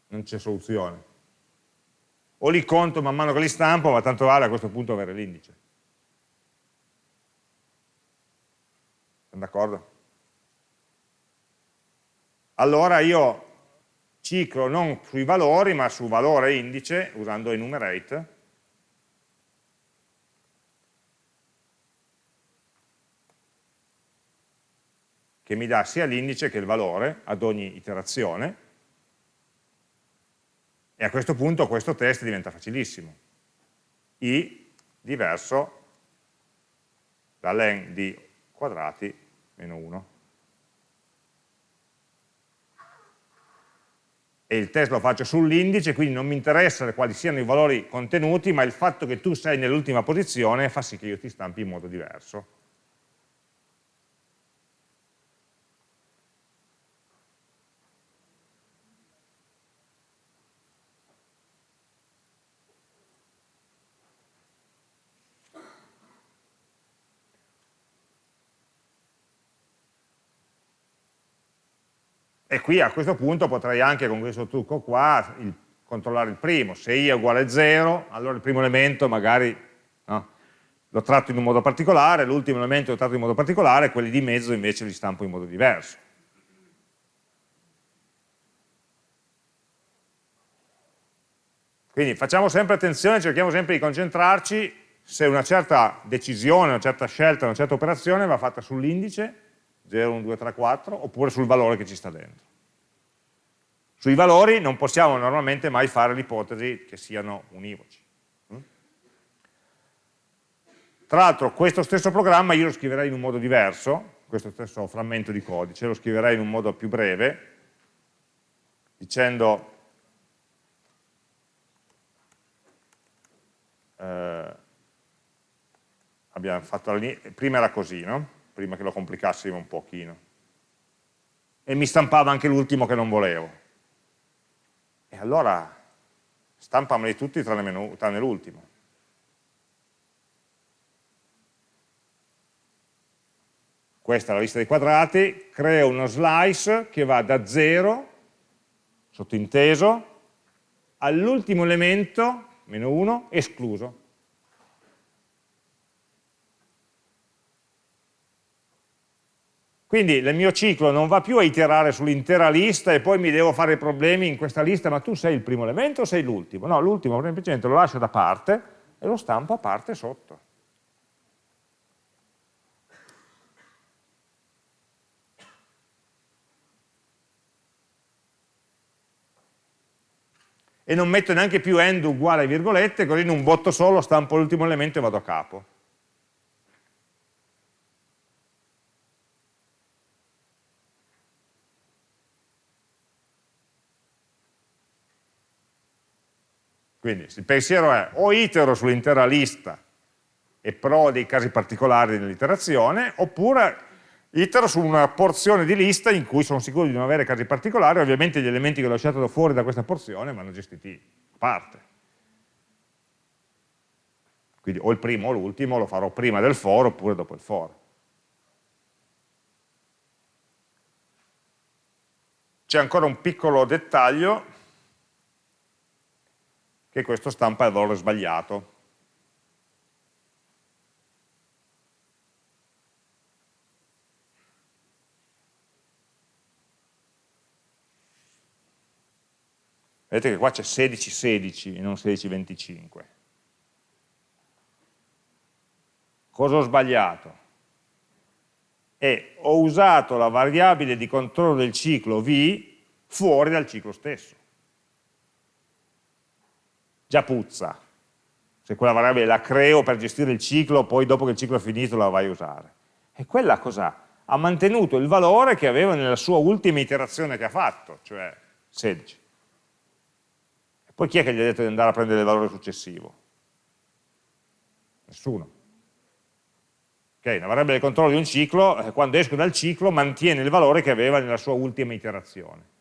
Non c'è soluzione. O li conto man mano che li stampo, ma tanto vale a questo punto avere l'indice. d'accordo? Allora io ciclo non sui valori, ma su valore indice, usando enumerate, che mi dà sia l'indice che il valore ad ogni iterazione, e a questo punto questo test diventa facilissimo. i diverso da len di quadrati meno 1. E il test lo faccio sull'indice, quindi non mi interessa quali siano i valori contenuti, ma il fatto che tu sei nell'ultima posizione fa sì che io ti stampi in modo diverso. E qui a questo punto potrei anche con questo trucco qua il, controllare il primo. Se i è uguale a 0, allora il primo elemento magari no, lo tratto in un modo particolare, l'ultimo elemento lo tratto in modo particolare, quelli di mezzo invece li stampo in modo diverso. Quindi facciamo sempre attenzione, cerchiamo sempre di concentrarci se una certa decisione, una certa scelta, una certa operazione va fatta sull'indice 0, 1, 2, 3, 4, oppure sul valore che ci sta dentro. Sui valori non possiamo normalmente mai fare l'ipotesi che siano univoci. Mm? Tra l'altro questo stesso programma io lo scriverei in un modo diverso, questo stesso frammento di codice, lo scriverei in un modo più breve, dicendo eh, abbiamo fatto la prima era così, no? Prima che lo complicassimo un pochino. E mi stampava anche l'ultimo che non volevo. E allora stampameli tutti tranne, l'ultimo. Questa è la lista dei quadrati, creo uno slice che va da 0, sottinteso, all'ultimo elemento, meno 1, escluso. Quindi il mio ciclo non va più a iterare sull'intera lista e poi mi devo fare problemi in questa lista, ma tu sei il primo elemento o sei l'ultimo? No, l'ultimo semplicemente lo lascio da parte e lo stampo a parte sotto. E non metto neanche più end uguale virgolette, così in un botto solo stampo l'ultimo elemento e vado a capo. Quindi il pensiero è o itero sull'intera lista e provo dei casi particolari nell'iterazione, oppure itero su una porzione di lista in cui sono sicuro di non avere casi particolari, ovviamente gli elementi che ho lasciato fuori da questa porzione vanno gestiti a parte. Quindi o il primo o l'ultimo lo farò prima del for oppure dopo il for. C'è ancora un piccolo dettaglio che questo stampa il valore sbagliato. Vedete che qua c'è 16-16 e non 16-25. Cosa ho sbagliato? E ho usato la variabile di controllo del ciclo v fuori dal ciclo stesso. Già puzza. Se quella variabile la creo per gestire il ciclo, poi dopo che il ciclo è finito la vai a usare. E quella cos'ha? Ha mantenuto il valore che aveva nella sua ultima iterazione che ha fatto, cioè 16. Poi chi è che gli ha detto di andare a prendere il valore successivo? Nessuno. Okay, una variabile di controllo di un ciclo, eh, quando esco dal ciclo, mantiene il valore che aveva nella sua ultima iterazione.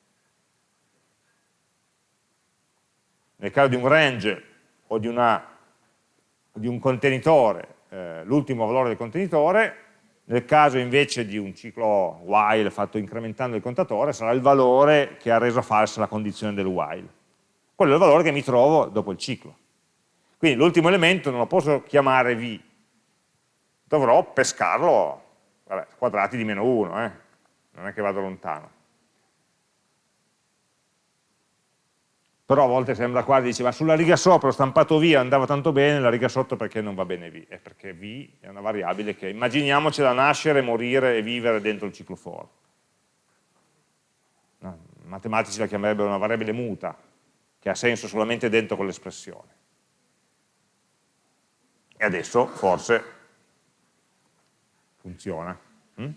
Nel caso di un range o di, una, di un contenitore, eh, l'ultimo valore del contenitore, nel caso invece di un ciclo while fatto incrementando il contatore, sarà il valore che ha reso falsa la condizione del while quello è il valore che mi trovo dopo il ciclo. Quindi l'ultimo elemento non lo posso chiamare v, dovrò pescarlo, vabbè, quadrati di meno 1, eh? non è che vado lontano. Però a volte sembra quasi, dice, ma sulla riga sopra ho stampato v, andava tanto bene, la riga sotto perché non va bene v? È perché v è una variabile che immaginiamocela nascere, morire e vivere dentro il ciclo for. No, matematici la chiamerebbero una variabile muta, che ha senso solamente dentro quell'espressione. E adesso forse funziona. Mm?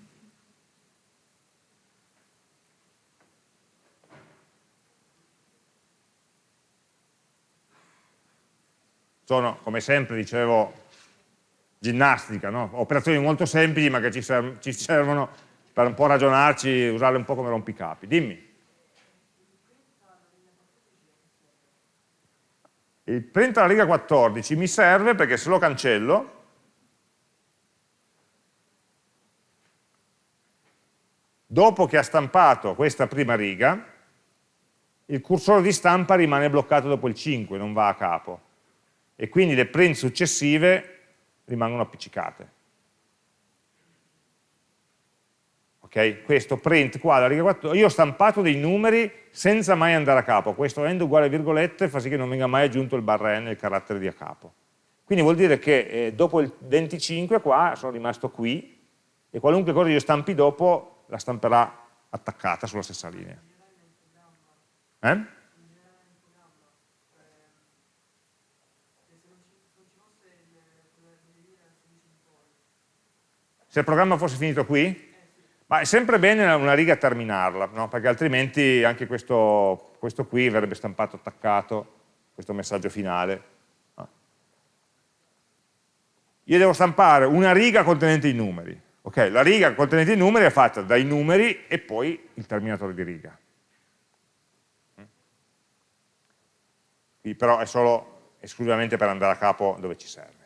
Sono, come sempre dicevo, ginnastica, no? operazioni molto semplici ma che ci, servono per un po' ragionarci, usarle un po' come rompicapi. Dimmi. il print alla riga 14 mi serve perché se lo cancello dopo che ha stampato questa prima riga il cursore di stampa rimane bloccato dopo il 5, non va a capo e quindi le print successive rimangono appiccicate ok? Questo print qua alla riga 4, io ho stampato dei numeri senza mai andare a capo, questo end uguale virgolette fa sì che non venga mai aggiunto il barra n, il carattere di a capo. Quindi vuol dire che eh, dopo il 25 qua sono rimasto qui e qualunque cosa io stampi dopo la stamperà attaccata sulla stessa linea. Eh? Se il programma fosse finito qui? Ma è sempre bene una riga terminarla, no? perché altrimenti anche questo, questo, qui verrebbe stampato attaccato, questo messaggio finale. Io devo stampare una riga contenente i numeri. Okay, la riga contenente i numeri è fatta dai numeri e poi il terminatore di riga. Qui però è solo esclusivamente per andare a capo dove ci serve.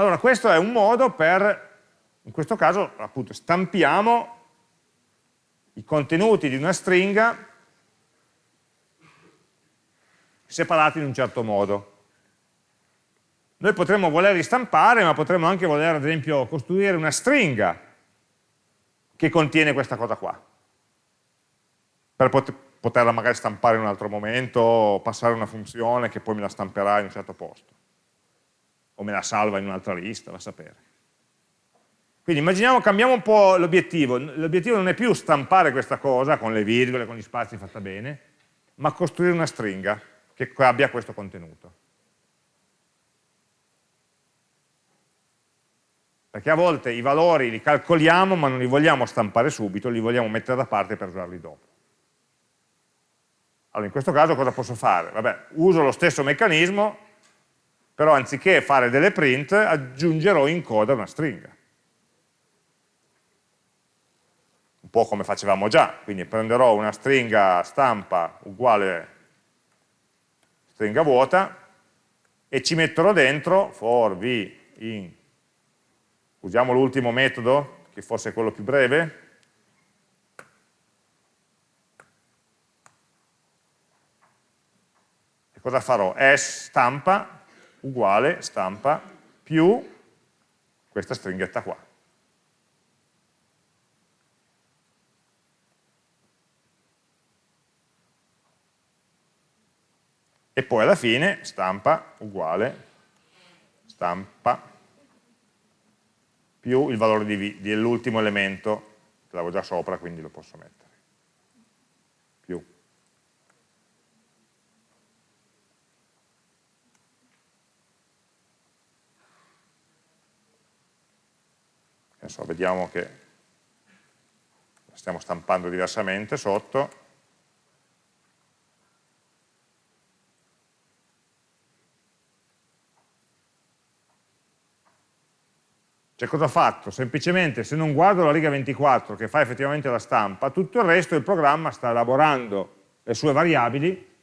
Allora questo è un modo per, in questo caso appunto stampiamo i contenuti di una stringa separati in un certo modo. Noi potremmo voler ristampare, ma potremmo anche voler ad esempio costruire una stringa che contiene questa cosa qua, per poterla magari stampare in un altro momento, o passare una funzione che poi me la stamperà in un certo posto o me la salva in un'altra lista, va a sapere. Quindi immaginiamo, cambiamo un po' l'obiettivo, l'obiettivo non è più stampare questa cosa con le virgole, con gli spazi fatta bene, ma costruire una stringa che abbia questo contenuto. perché a volte i valori li calcoliamo ma non li vogliamo stampare subito, li vogliamo mettere da parte per usarli dopo. Allora in questo caso cosa posso fare? Vabbè, uso lo stesso meccanismo, però anziché fare delle print aggiungerò in coda una stringa. Un po' come facevamo già, quindi prenderò una stringa stampa uguale stringa vuota e ci metterò dentro for v in Usiamo l'ultimo metodo, che fosse quello più breve. E cosa farò? S stampa uguale stampa più questa stringhetta qua. E poi alla fine stampa uguale stampa più il valore dell'ultimo elemento, l'avevo già sopra, quindi lo posso mettere. Più. Adesso vediamo che stiamo stampando diversamente sotto, Cioè cosa ho fatto? Semplicemente se non guardo la riga 24 che fa effettivamente la stampa, tutto il resto il programma sta elaborando le sue variabili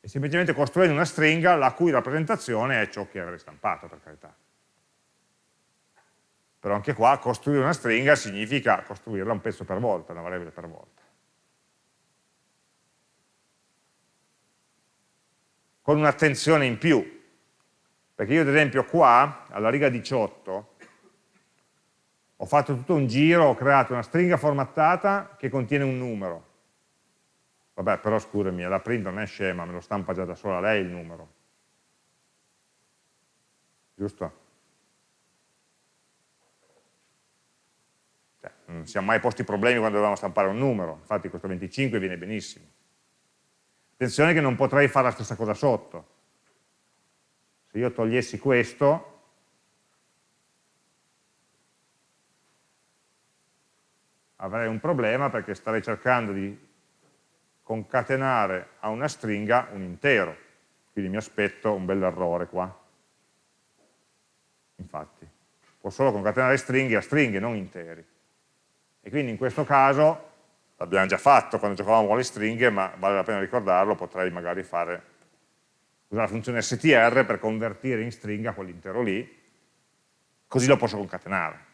e semplicemente costruendo una stringa la cui rappresentazione è ciò che avrei stampato, per carità. Però anche qua costruire una stringa significa costruirla un pezzo per volta, una variabile per volta. Con un'attenzione in più, perché io ad esempio qua, alla riga 18, ho fatto tutto un giro, ho creato una stringa formattata che contiene un numero. Vabbè, però scusami, la print non è scema, me lo stampa già da sola lei il numero. Giusto? Non siamo mai posti problemi quando dovevamo stampare un numero, infatti questo 25 viene benissimo. Attenzione che non potrei fare la stessa cosa sotto. Se io togliessi questo, avrei un problema perché starei cercando di concatenare a una stringa un intero, quindi mi aspetto un bel errore qua. Infatti, può solo concatenare stringhe a stringhe, non interi. E quindi in questo caso, l'abbiamo già fatto quando giocavamo con le stringhe, ma vale la pena ricordarlo, potrei magari fare, usare la funzione str per convertire in stringa quell'intero lì, così lo posso concatenare.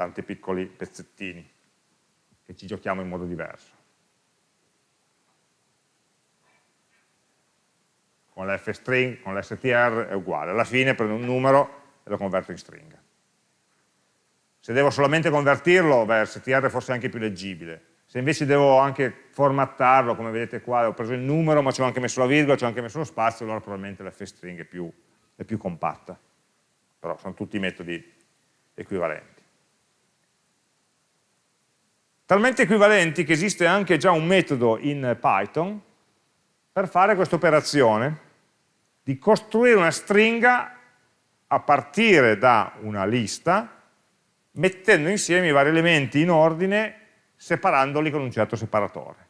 tanti piccoli pezzettini che ci giochiamo in modo diverso. Con l'fstring, con l'str è uguale, alla fine prendo un numero e lo converto in stringa. Se devo solamente convertirlo, beh, str è forse anche più leggibile. Se invece devo anche formattarlo, come vedete qua, ho preso il numero, ma ci ho anche messo la virgola, ci ho anche messo lo spazio, allora probabilmente l'fstring è più, è più compatta. Però sono tutti metodi equivalenti talmente equivalenti che esiste anche già un metodo in Python per fare questa operazione di costruire una stringa a partire da una lista mettendo insieme i vari elementi in ordine separandoli con un certo separatore.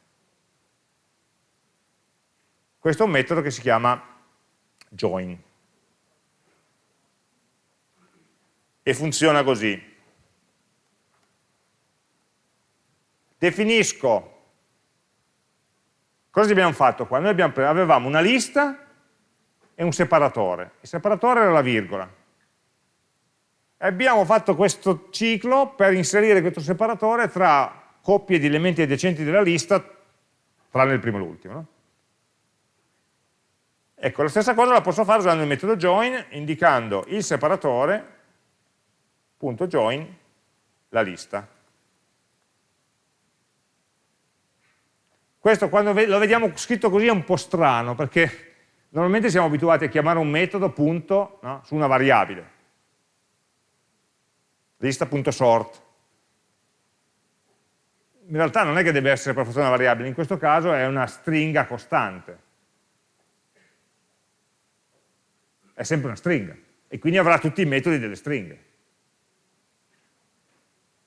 Questo è un metodo che si chiama join. E funziona così. Definisco, cosa abbiamo fatto qua? Noi abbiamo, avevamo una lista e un separatore, il separatore era la virgola, abbiamo fatto questo ciclo per inserire questo separatore tra coppie di elementi adiacenti della lista, tranne il primo e l'ultimo. No? Ecco, la stessa cosa la posso fare usando il metodo join, indicando il separatore, punto join, la lista. Questo quando lo vediamo scritto così è un po' strano, perché normalmente siamo abituati a chiamare un metodo punto no, su una variabile. Lista.sort. In realtà non è che deve essere per forza una variabile, in questo caso è una stringa costante. È sempre una stringa. e quindi avrà tutti i metodi delle stringhe.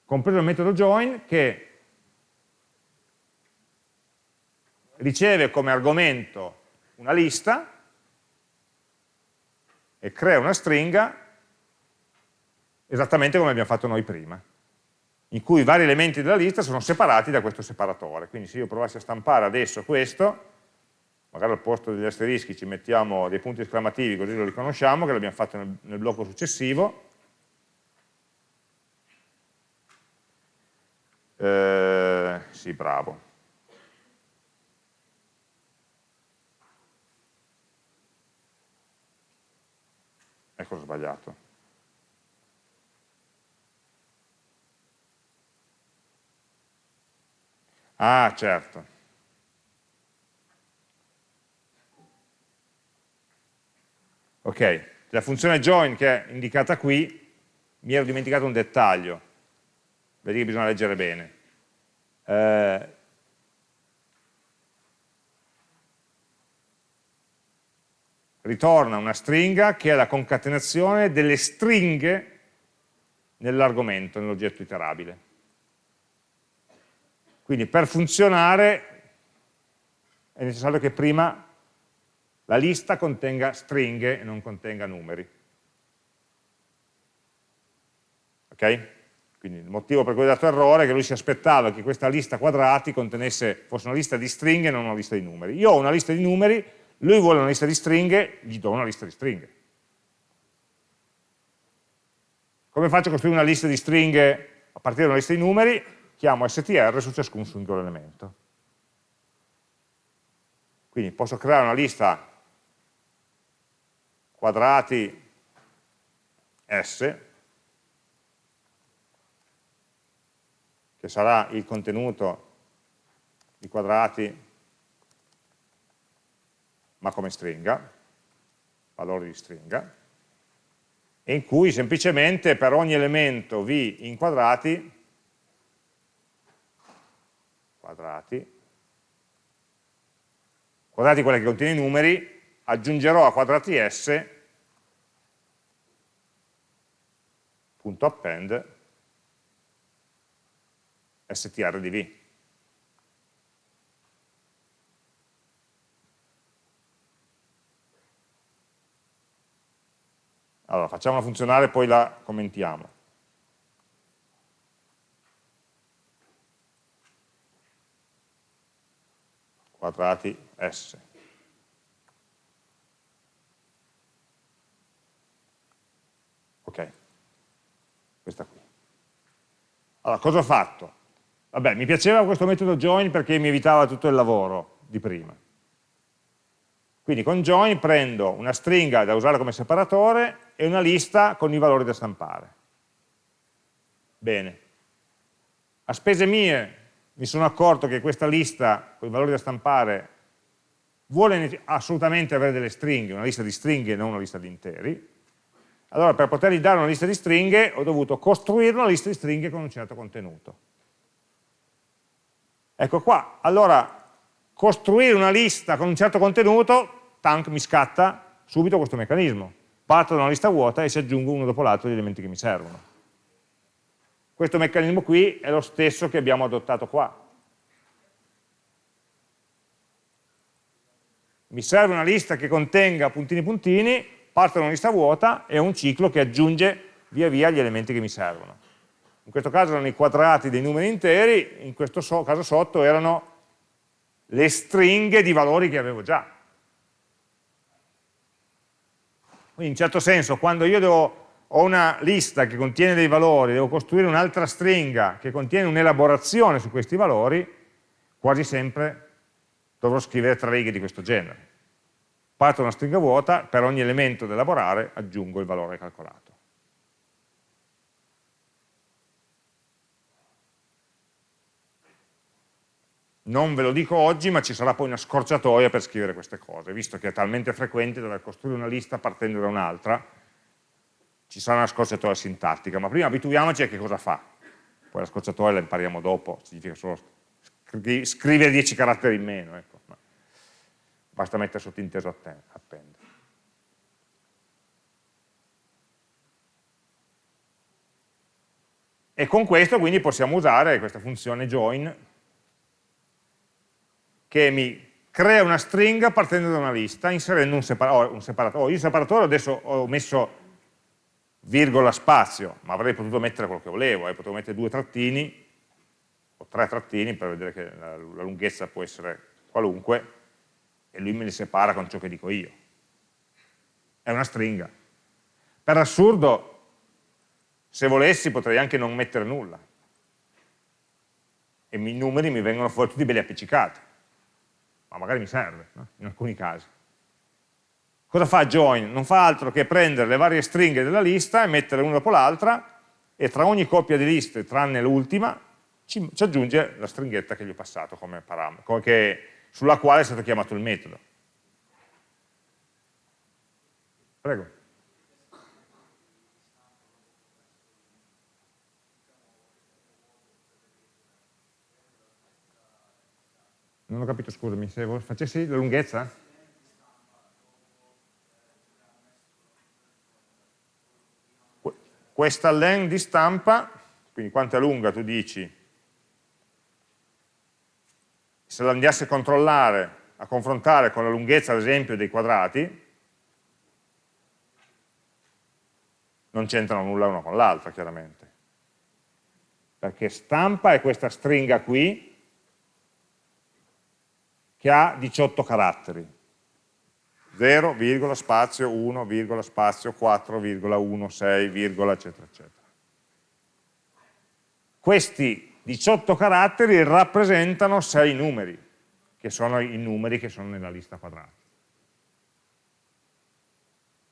Compreso il metodo join che riceve come argomento una lista e crea una stringa esattamente come abbiamo fatto noi prima, in cui i vari elementi della lista sono separati da questo separatore. Quindi se io provassi a stampare adesso questo, magari al posto degli asterischi ci mettiamo dei punti esclamativi così lo riconosciamo, che l'abbiamo fatto nel, nel blocco successivo, eh, sì, bravo. Ecco, ho sbagliato. Ah, certo. Ok, la funzione join che è indicata qui, mi ero dimenticato un dettaglio, vedi che bisogna leggere bene. Eh, ritorna una stringa che è la concatenazione delle stringhe nell'argomento, nell'oggetto iterabile. Quindi per funzionare è necessario che prima la lista contenga stringhe e non contenga numeri. Ok? Quindi il motivo per cui ho dato errore è che lui si aspettava che questa lista quadrati contenesse, fosse una lista di stringhe e non una lista di numeri. Io ho una lista di numeri, lui vuole una lista di stringhe, gli do una lista di stringhe. Come faccio a costruire una lista di stringhe a partire da una lista di numeri? Chiamo str su ciascun singolo elemento. Quindi posso creare una lista quadrati S, che sarà il contenuto di quadrati ma come stringa, valore di stringa, e in cui semplicemente per ogni elemento v in quadrati, quadrati, quadrati quelle che contiene i numeri, aggiungerò a quadrati s punto append str di v. Allora, facciamola funzionare e poi la commentiamo. Quadrati S. Ok, questa qui. Allora, cosa ho fatto? Vabbè, mi piaceva questo metodo join perché mi evitava tutto il lavoro di prima. Quindi con join prendo una stringa da usare come separatore e una lista con i valori da stampare. Bene. A spese mie mi sono accorto che questa lista con i valori da stampare vuole assolutamente avere delle stringhe, una lista di stringhe e non una lista di interi. Allora per potergli dare una lista di stringhe ho dovuto costruire una lista di stringhe con un certo contenuto. Ecco qua, allora costruire una lista con un certo contenuto, tank mi scatta subito questo meccanismo. Parto da una lista vuota e si aggiungo uno dopo l'altro gli elementi che mi servono. Questo meccanismo qui è lo stesso che abbiamo adottato qua. Mi serve una lista che contenga puntini puntini, parto da una lista vuota e un ciclo che aggiunge via via gli elementi che mi servono. In questo caso erano i quadrati dei numeri interi, in questo so caso sotto erano le stringhe di valori che avevo già. Quindi in certo senso quando io devo, ho una lista che contiene dei valori, devo costruire un'altra stringa che contiene un'elaborazione su questi valori, quasi sempre dovrò scrivere tre righe di questo genere. Parto da una stringa vuota, per ogni elemento da elaborare aggiungo il valore calcolato. Non ve lo dico oggi, ma ci sarà poi una scorciatoia per scrivere queste cose, visto che è talmente frequente dover costruire una lista partendo da un'altra, ci sarà una scorciatoia sintattica, ma prima abituiamoci a che cosa fa. Poi la scorciatoia la impariamo dopo, significa solo scri scrivere 10 caratteri in meno, ecco. basta mettere sottinteso append. E con questo quindi possiamo usare questa funzione join che mi crea una stringa partendo da una lista inserendo un separatore. Oh, un separatore. Oh, io il separatore adesso ho messo virgola spazio, ma avrei potuto mettere quello che volevo, eh, potevo mettere due trattini, o tre trattini per vedere che la, la lunghezza può essere qualunque, e lui me li separa con ciò che dico io. È una stringa. Per assurdo, se volessi potrei anche non mettere nulla, e i numeri mi vengono fuori tutti belli appiccicati ma magari mi serve, no? in alcuni casi. Cosa fa join? Non fa altro che prendere le varie stringhe della lista e mettere una dopo l'altra e tra ogni coppia di liste, tranne l'ultima, ci, ci, aggiunge la stringhetta che gli ho passato come parametro, sulla quale è stato chiamato il metodo. Prego. Non ho capito, scusami, se facessi la lunghezza? Questa len di stampa, quindi quanto è lunga tu dici, se la andasse a controllare, a confrontare con la lunghezza ad esempio dei quadrati, non c'entrano nulla una con l'altra chiaramente. Perché stampa è questa stringa qui, che ha 18 caratteri. 0, spazio, 1, spazio, 4, 6, eccetera, eccetera. Questi 18 caratteri rappresentano 6 numeri, che sono i numeri che sono nella lista quadrata.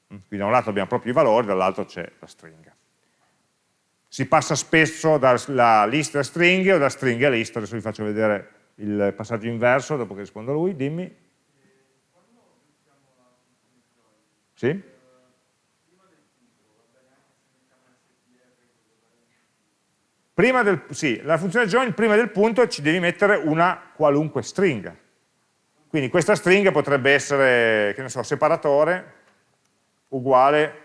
Quindi da un lato abbiamo proprio i valori, dall'altro c'è la stringa. Si passa spesso dalla lista a stringhe o da stringhe a lista, adesso vi faccio vedere il passaggio inverso, dopo che rispondo a lui, dimmi. Sì? Prima del, sì, la funzione join prima del punto ci devi mettere una qualunque stringa. Quindi questa stringa potrebbe essere, che ne so, separatore uguale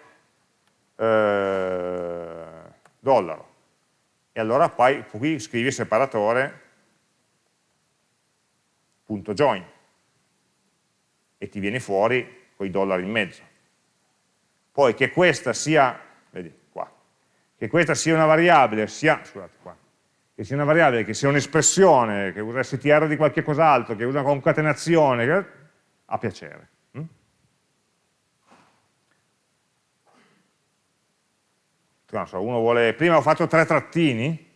eh, dollaro. E allora poi qui scrivi separatore punto join e ti viene fuori con i dollari in mezzo. Poi che questa sia, vedi qua, che questa sia una variabile, sia, scusate qua, che sia una variabile, che sia un'espressione, che usa str di qualche cos'altro, che usa una concatenazione, che, a piacere. Mm? So, uno vuole, prima ho fatto tre trattini,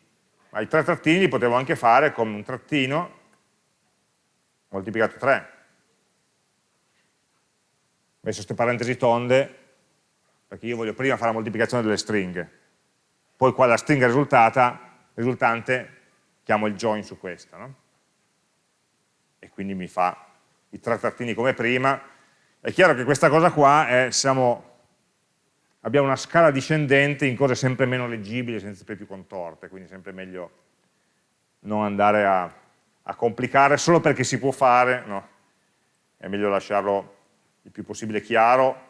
ma i tre trattini li potevo anche fare con un trattino moltiplicato 3. Ho messo queste parentesi tonde perché io voglio prima fare la moltiplicazione delle stringhe, poi qua la stringa risultante chiamo il join su questa, no? e quindi mi fa i tre trattini come prima. È chiaro che questa cosa qua è, siamo, abbiamo una scala discendente in cose sempre meno leggibili, sempre più contorte, quindi sempre meglio non andare a a complicare solo perché si può fare, no? è meglio lasciarlo il più possibile chiaro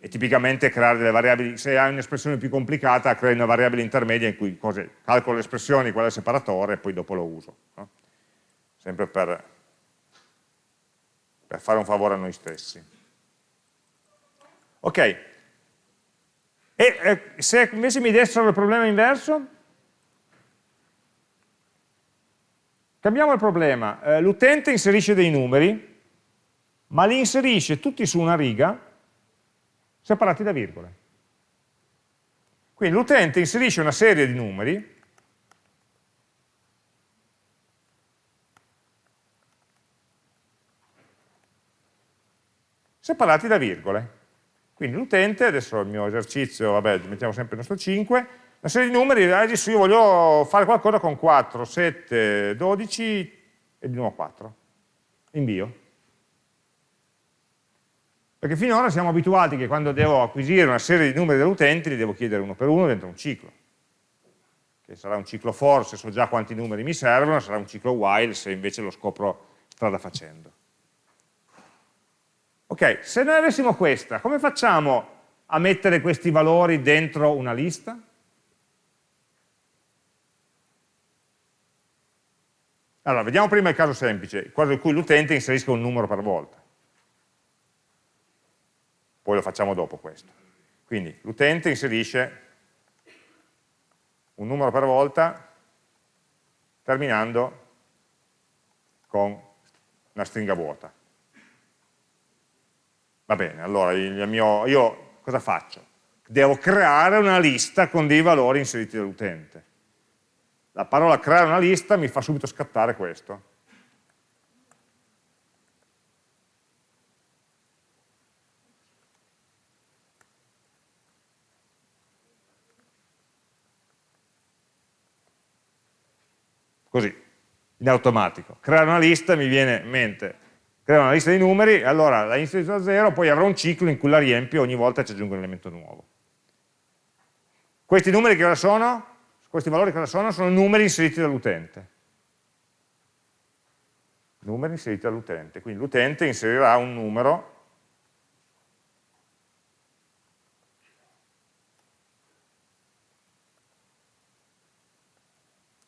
e tipicamente creare delle variabili, se hai un'espressione più complicata, crei una variabile intermedia in cui cose, calcolo le espressioni, qual è il separatore e poi dopo lo uso. No? Sempre per, per fare un favore a noi stessi. Ok, e, e se invece mi dessero il problema inverso? Cambiamo il problema, eh, l'utente inserisce dei numeri, ma li inserisce tutti su una riga, separati da virgole. Quindi l'utente inserisce una serie di numeri, separati da virgole. Quindi l'utente, adesso il mio esercizio, vabbè, mettiamo sempre il nostro 5, una serie di numeri, adesso io voglio fare qualcosa con 4, 7, 12 e di nuovo 4. Invio. Perché finora siamo abituati che quando devo acquisire una serie di numeri dell'utente li devo chiedere uno per uno dentro un ciclo. Che sarà un ciclo for se so già quanti numeri mi servono, sarà un ciclo while se invece lo scopro strada facendo. Ok, se noi avessimo questa, come facciamo a mettere questi valori dentro una lista? Allora, vediamo prima il caso semplice, quello in cui l'utente inserisca un numero per volta. Poi lo facciamo dopo questo. Quindi l'utente inserisce un numero per volta terminando con una stringa vuota. Va bene, allora mio, io cosa faccio? Devo creare una lista con dei valori inseriti dall'utente. La parola creare una lista mi fa subito scattare questo. Così, in automatico. Creare una lista mi viene in mente, creare una lista di numeri, allora la inizio da zero, poi avrò un ciclo in cui la riempio ogni volta ci aggiungo un elemento nuovo. Questi numeri che ora sono? Questi valori cosa sono? Sono numeri inseriti dall'utente. Numeri inseriti dall'utente. Quindi l'utente inserirà un numero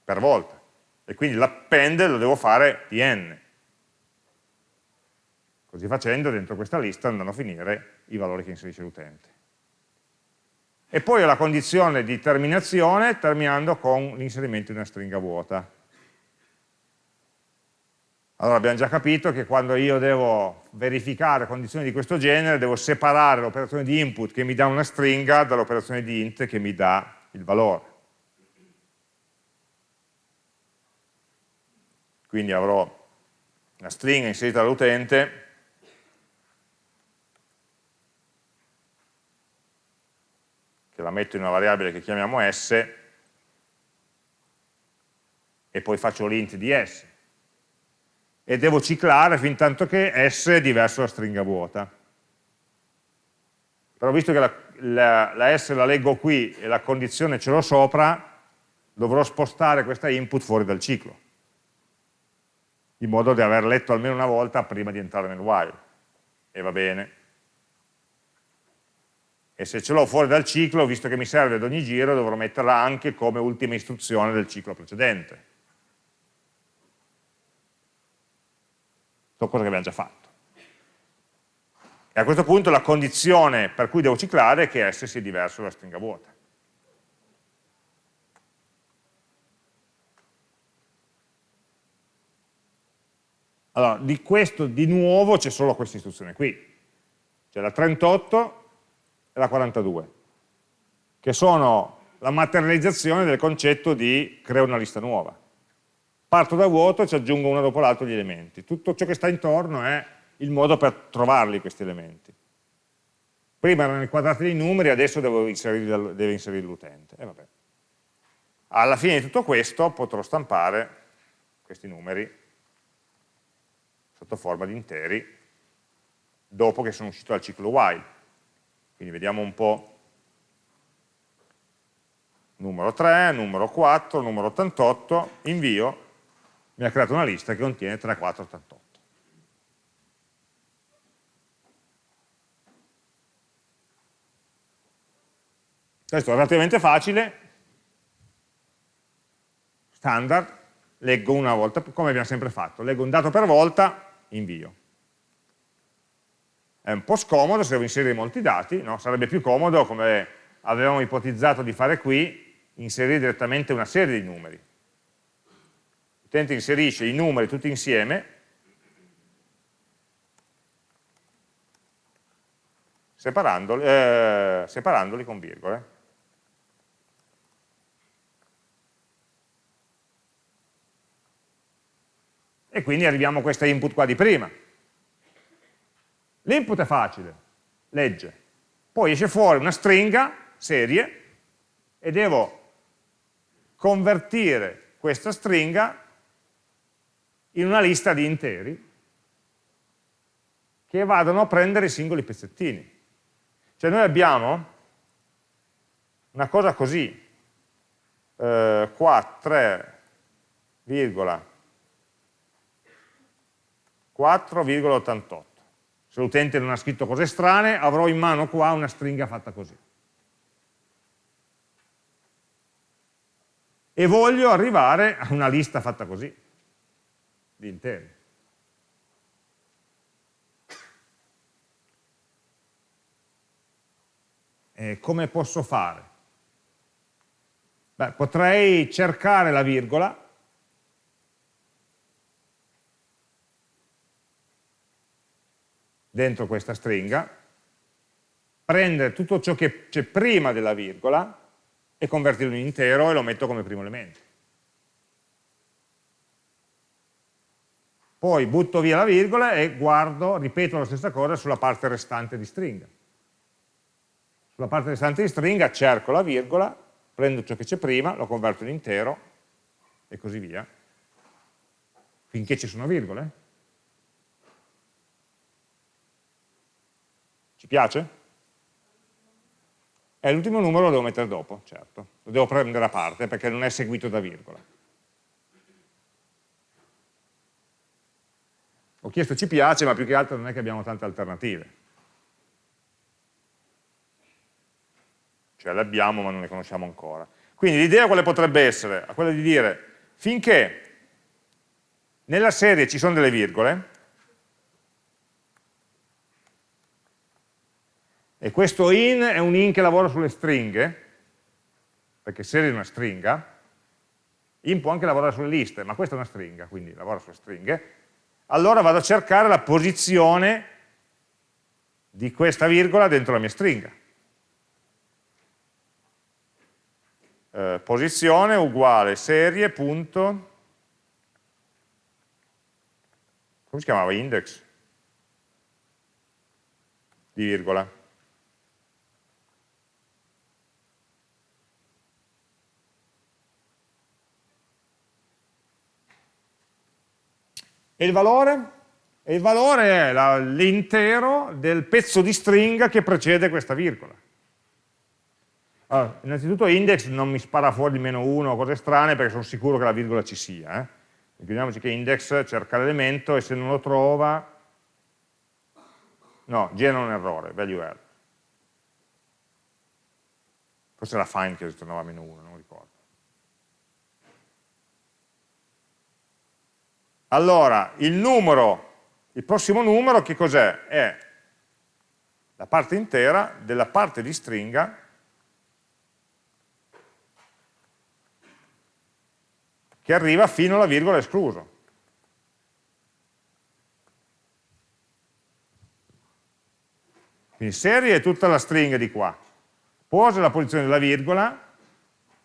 per volta. E quindi l'append lo devo fare di n. Così facendo, dentro questa lista andranno a finire i valori che inserisce l'utente e poi ho la condizione di terminazione terminando con l'inserimento di una stringa vuota. Allora abbiamo già capito che quando io devo verificare condizioni di questo genere devo separare l'operazione di input che mi dà una stringa dall'operazione di int che mi dà il valore. Quindi avrò una stringa inserita dall'utente che la metto in una variabile che chiamiamo s. E poi faccio l'int di s. E devo ciclare fin tanto che s è diverso da stringa vuota. Però visto che la, la, la s la leggo qui e la condizione ce l'ho sopra dovrò spostare questa input fuori dal ciclo in modo da aver letto almeno una volta prima di entrare nel while e va bene e se ce l'ho fuori dal ciclo, visto che mi serve ad ogni giro, dovrò metterla anche come ultima istruzione del ciclo precedente. Sono cose che abbiamo già fatto. E a questo punto la condizione per cui devo ciclare è che S sia diverso dalla stringa vuota. Allora, di questo di nuovo c'è solo questa istruzione qui. C'è la 38 e la 42, che sono la materializzazione del concetto di creo una lista nuova. Parto da vuoto e ci aggiungo uno dopo l'altro gli elementi. Tutto ciò che sta intorno è il modo per trovarli questi elementi. Prima erano inquadrati dei numeri, adesso devo inserire, deve inserire l'utente. E vabbè. Alla fine di tutto questo potrò stampare questi numeri sotto forma di interi dopo che sono uscito dal ciclo while. Quindi vediamo un po' numero 3, numero 4, numero 88, invio, mi ha creato una lista che contiene 3, 4, 88. Questo è relativamente facile, standard, leggo una volta, come abbiamo sempre fatto, leggo un dato per volta, invio. È un po' scomodo se devo inserire molti dati, no? sarebbe più comodo, come avevamo ipotizzato di fare qui, inserire direttamente una serie di numeri. L'utente inserisce i numeri tutti insieme, separandoli, eh, separandoli con virgole. E quindi arriviamo a questa input qua di prima. L'input è facile, legge. Poi esce fuori una stringa, serie, e devo convertire questa stringa in una lista di interi che vadano a prendere i singoli pezzettini. Cioè noi abbiamo una cosa così, eh, qua 3,4,88 se l'utente non ha scritto cose strane, avrò in mano qua una stringa fatta così. E voglio arrivare a una lista fatta così. di interi. E come posso fare? Beh, potrei cercare la virgola dentro questa stringa, prendere tutto ciò che c'è prima della virgola e convertirlo in intero e lo metto come primo elemento. Poi butto via la virgola e guardo, ripeto la stessa cosa sulla parte restante di stringa. Sulla parte restante di stringa cerco la virgola, prendo ciò che c'è prima, lo converto in intero e così via, finché ci sono virgole. Ci piace? E l'ultimo numero lo devo mettere dopo, certo, lo devo prendere a parte perché non è seguito da virgola. Ho chiesto ci piace, ma più che altro non è che abbiamo tante alternative. Cioè le abbiamo ma non le conosciamo ancora. Quindi l'idea quale potrebbe essere? Quella di dire, finché nella serie ci sono delle virgole, E questo in è un in che lavora sulle stringhe, perché serie è una stringa, in può anche lavorare sulle liste, ma questa è una stringa, quindi lavora sulle stringhe, allora vado a cercare la posizione di questa virgola dentro la mia stringa. Eh, posizione uguale serie punto, come si chiamava? Index di virgola. E il valore? E il valore è l'intero del pezzo di stringa che precede questa virgola. Allora, innanzitutto index non mi spara fuori di meno 1 o cose strane perché sono sicuro che la virgola ci sia. Eh? Ricordiamoci che index cerca l'elemento e se non lo trova, no, genera un errore, value error. Forse era find che ritornava a meno 1, non ricordo. Allora, il numero, il prossimo numero che cos'è? È la parte intera della parte di stringa che arriva fino alla virgola escluso. Quindi serie è tutta la stringa di qua. Pose è la posizione della virgola,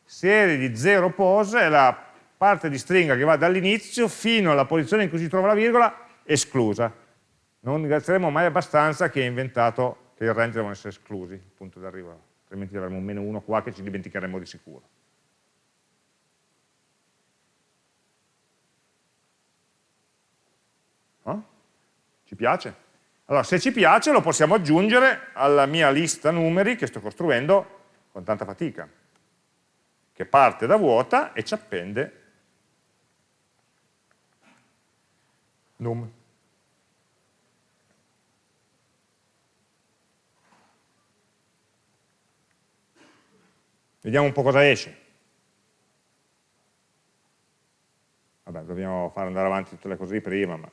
serie di 0 pose è la parte di stringa che va dall'inizio fino alla posizione in cui si trova la virgola esclusa. Non ringrazieremo mai abbastanza chi ha inventato che i range devono essere esclusi, punto d'arrivo, altrimenti avremo un meno 1 qua che ci dimenticheremo di sicuro. No? Ci piace? Allora, se ci piace lo possiamo aggiungere alla mia lista numeri che sto costruendo con tanta fatica, che parte da vuota e ci appende num. Vediamo un po' cosa esce. Vabbè, dobbiamo fare andare avanti tutte le cose di prima, ma...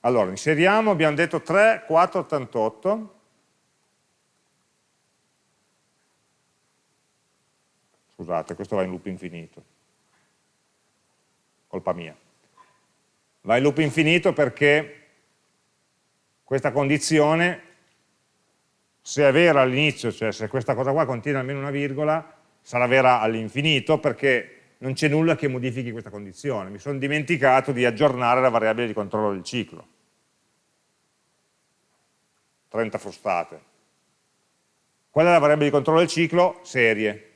Allora, inseriamo, abbiamo detto 3, 4, 88. Scusate, questo va in loop infinito colpa mia. Va in loop infinito perché questa condizione, se è vera all'inizio, cioè se questa cosa qua contiene almeno una virgola, sarà vera all'infinito perché non c'è nulla che modifichi questa condizione. Mi sono dimenticato di aggiornare la variabile di controllo del ciclo. 30 frustate. Qual è la variabile di controllo del ciclo? Serie.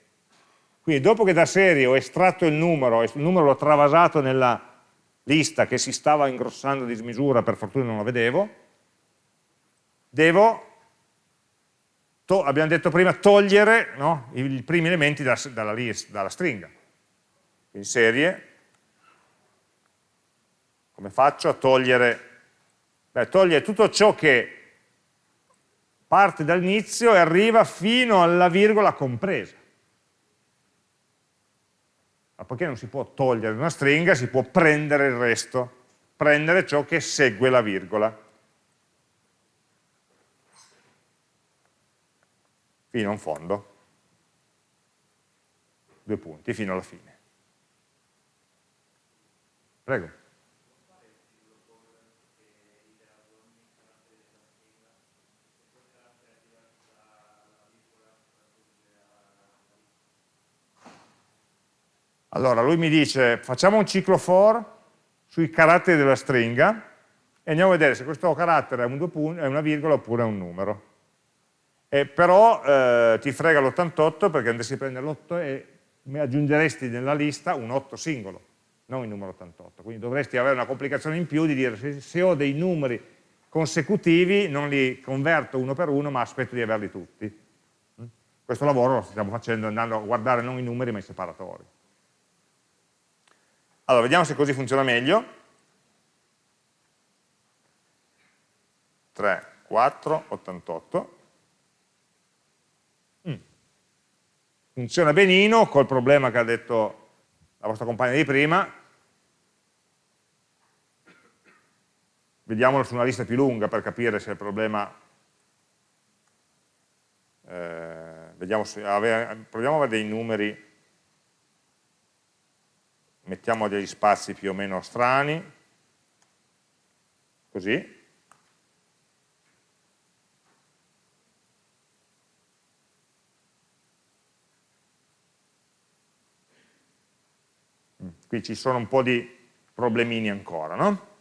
Quindi dopo che da serie ho estratto il numero, il numero l'ho travasato nella lista che si stava ingrossando di smisura, per fortuna non lo vedevo, devo, abbiamo detto prima, togliere no, i primi elementi da, dalla, list, dalla stringa. Quindi serie, come faccio a togliere? Beh, togliere tutto ciò che parte dall'inizio e arriva fino alla virgola compresa. Ma poiché non si può togliere una stringa, si può prendere il resto, prendere ciò che segue la virgola. Fino a un fondo. Due punti, fino alla fine. Prego. Allora, lui mi dice, facciamo un ciclo for sui caratteri della stringa e andiamo a vedere se questo carattere è, un è una virgola oppure è un numero. E però eh, ti frega l'88 perché andresti a prendere l'8 e mi aggiungeresti nella lista un 8 singolo, non il numero 88. Quindi dovresti avere una complicazione in più di dire se, se ho dei numeri consecutivi non li converto uno per uno ma aspetto di averli tutti. Questo lavoro lo stiamo facendo andando a guardare non i numeri ma i separatori. Allora, vediamo se così funziona meglio. 3, 4, 88. Mm. Funziona benino, col problema che ha detto la vostra compagna di prima. Vediamolo su una lista più lunga per capire se il problema... Eh, vediamo se, proviamo a avere dei numeri mettiamo degli spazi più o meno strani, così. Mm, qui ci sono un po' di problemini ancora, no?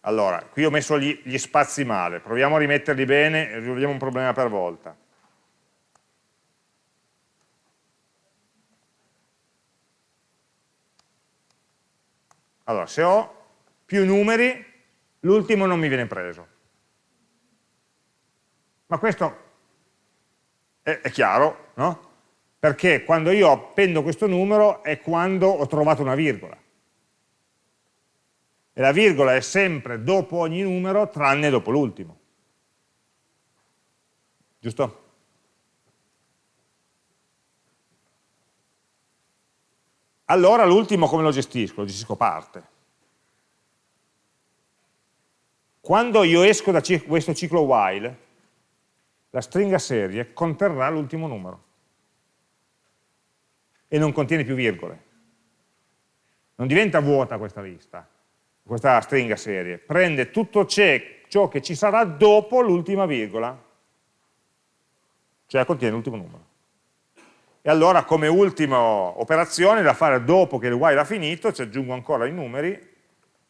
Allora, qui ho messo gli, gli spazi male, proviamo a rimetterli bene e risolviamo un problema per volta. Allora, se ho più numeri, l'ultimo non mi viene preso. Ma questo è, è chiaro, no? Perché quando io appendo questo numero è quando ho trovato una virgola. E la virgola è sempre dopo ogni numero, tranne dopo l'ultimo. Giusto? Allora l'ultimo come lo gestisco? Lo gestisco parte. Quando io esco da questo ciclo while, la stringa serie conterrà l'ultimo numero e non contiene più virgole. Non diventa vuota questa lista, questa stringa serie, prende tutto ciò che ci sarà dopo l'ultima virgola, cioè contiene l'ultimo numero e allora come ultima operazione da fare dopo che il while ha finito ci aggiungo ancora i numeri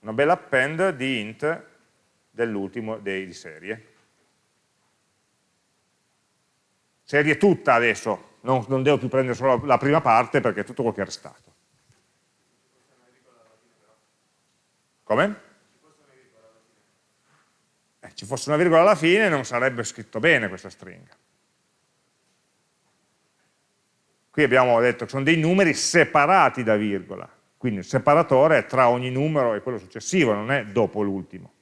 una bella append di int dell'ultimo di serie. Serie tutta adesso non, non, devo più prendere solo la prima parte perché è tutto quello che è restato. Come? Eh, ci fosse una virgola alla fine non sarebbe scritto bene questa stringa Qui abbiamo detto che sono dei numeri separati da virgola, quindi il separatore è tra ogni numero e quello successivo, non è dopo l'ultimo.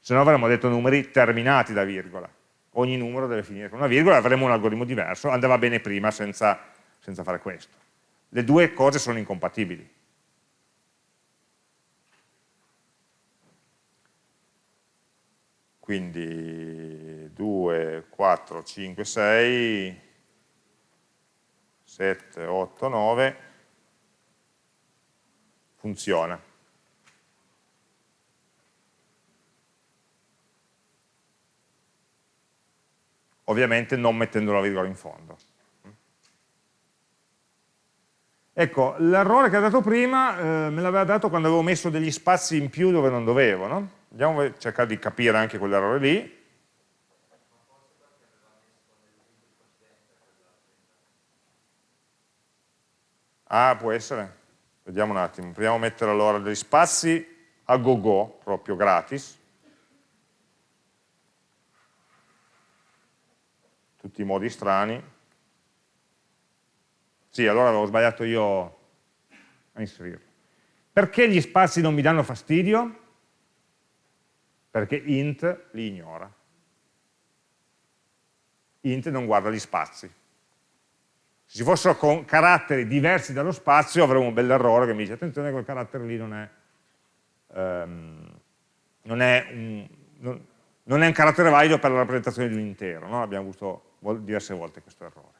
Se no avremmo detto numeri terminati da virgola. Ogni numero deve finire con una virgola, avremmo un algoritmo diverso, andava bene prima senza, senza fare questo. Le due cose sono incompatibili. Quindi 2, 4, 5, 6 7, 8, 9, funziona. Ovviamente non mettendo la virgola in fondo. Ecco, l'errore che ha dato prima eh, me l'aveva dato quando avevo messo degli spazi in più dove non dovevo, no? Andiamo a cercare di capire anche quell'errore lì. Ah, può essere? Vediamo un attimo. Proviamo a mettere allora degli spazi a go go, proprio gratis. Tutti i modi strani. Sì, allora avevo sbagliato io a inserirlo. Perché gli spazi non mi danno fastidio? Perché int li ignora. Int non guarda gli spazi Se ci fossero con caratteri diversi dallo spazio avremmo un bel errore che mi dice attenzione quel carattere lì non è, um, non, è un, non, non, è un, carattere valido per la rappresentazione di un intero, no? abbiamo avuto diverse volte questo errore.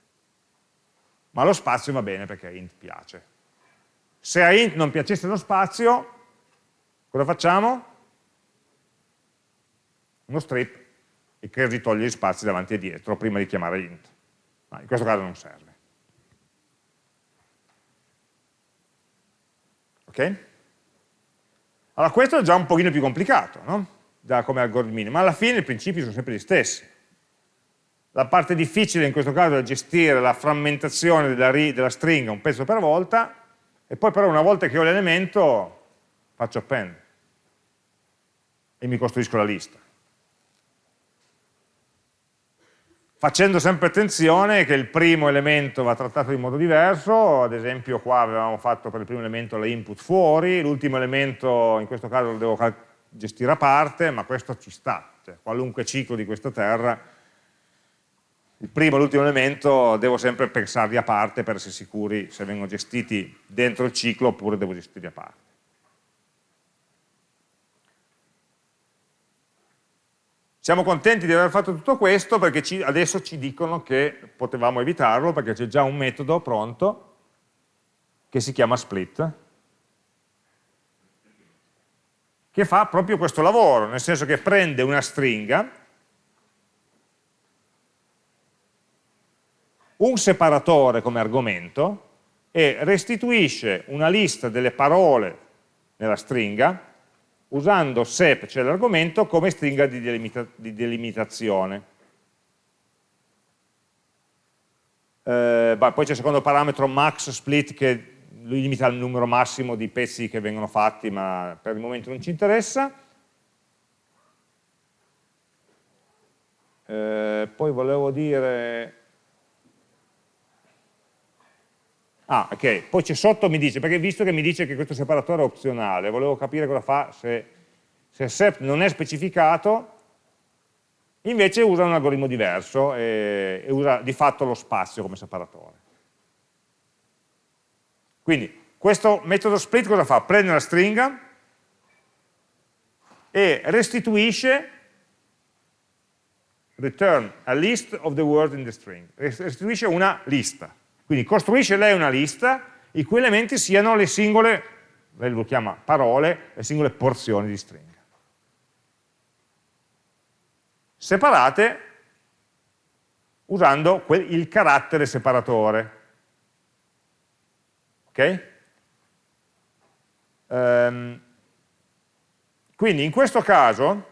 Ma lo spazio va bene perché int piace. Se a int non piacesse lo spazio, cosa facciamo? Uno strip che ritoglie gli spazi davanti e dietro prima di chiamare int. Ma in questo caso non serve. Ok? Allora questo è già un pochino più complicato, no? Già come algoritmino, ma alla fine i principi sono sempre gli stessi. La parte difficile in questo caso è gestire la frammentazione della, della stringa un pezzo per volta, e poi però una volta che ho l'elemento faccio append e mi costruisco la lista. Facendo sempre attenzione che il primo elemento va trattato in modo diverso, ad esempio qua avevamo fatto per il primo elemento la input fuori, l'ultimo elemento in questo caso lo devo gestire a parte, ma questo ci sta, cioè, qualunque ciclo di questa terra, il primo e l'ultimo elemento devo sempre pensarli a parte per essere sicuri se vengono gestiti dentro il ciclo oppure devo gestirli a parte. Siamo contenti di aver fatto tutto questo perché ci, adesso ci dicono che potevamo evitarlo perché c'è già un metodo pronto che si chiama split che fa proprio questo lavoro, nel senso che prende una stringa un separatore come argomento e restituisce una lista delle parole nella stringa usando sep, cioè l'argomento, come stringa di, delimita di delimitazione. Eh, bah, poi c'è il secondo parametro max split che limita il numero massimo di pezzi che vengono fatti, ma per il momento non ci interessa. Eh, poi volevo dire Ah, ok, poi c'è sotto mi dice, perché visto che mi dice che questo separatore è opzionale, volevo capire cosa fa se, se SEP non è specificato, invece usa un algoritmo diverso e, e usa di fatto lo spazio come separatore. Quindi questo metodo split cosa fa? Prende una stringa e restituisce return a list of the word in the string, restituisce una lista quindi costruisce lei una lista i cui elementi siano le singole, lei lo chiama parole, le singole porzioni di stringa. Separate usando il carattere separatore. Ok? Um, quindi in questo caso,